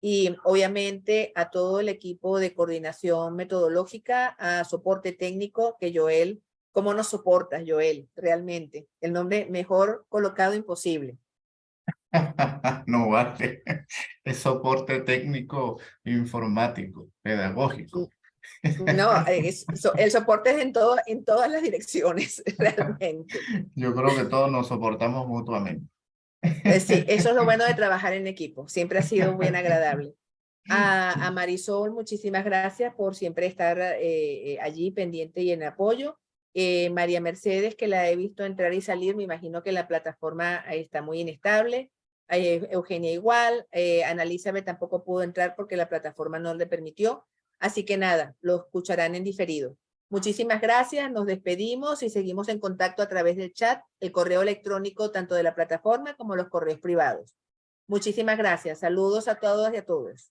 y obviamente a todo el equipo de coordinación metodológica, a soporte técnico que Joel, ¿cómo nos soportas Joel? Realmente, el nombre mejor colocado imposible. no vale, es soporte técnico informático, pedagógico. No, es, el soporte es en, todo, en todas las direcciones, realmente. Yo creo que todos nos soportamos mutuamente. Eh, sí, eso es lo bueno de trabajar en equipo. Siempre ha sido bien agradable. A, a Marisol, muchísimas gracias por siempre estar eh, eh, allí pendiente y en apoyo. María Mercedes, que la he visto entrar y salir, me imagino que la plataforma está muy inestable. Eugenia igual. Ana Elizabeth tampoco pudo entrar porque la plataforma no le permitió. Así que nada, lo escucharán en diferido. Muchísimas gracias, nos despedimos y seguimos en contacto a través del chat, el correo electrónico tanto de la plataforma como los correos privados. Muchísimas gracias, saludos a todos y a todos.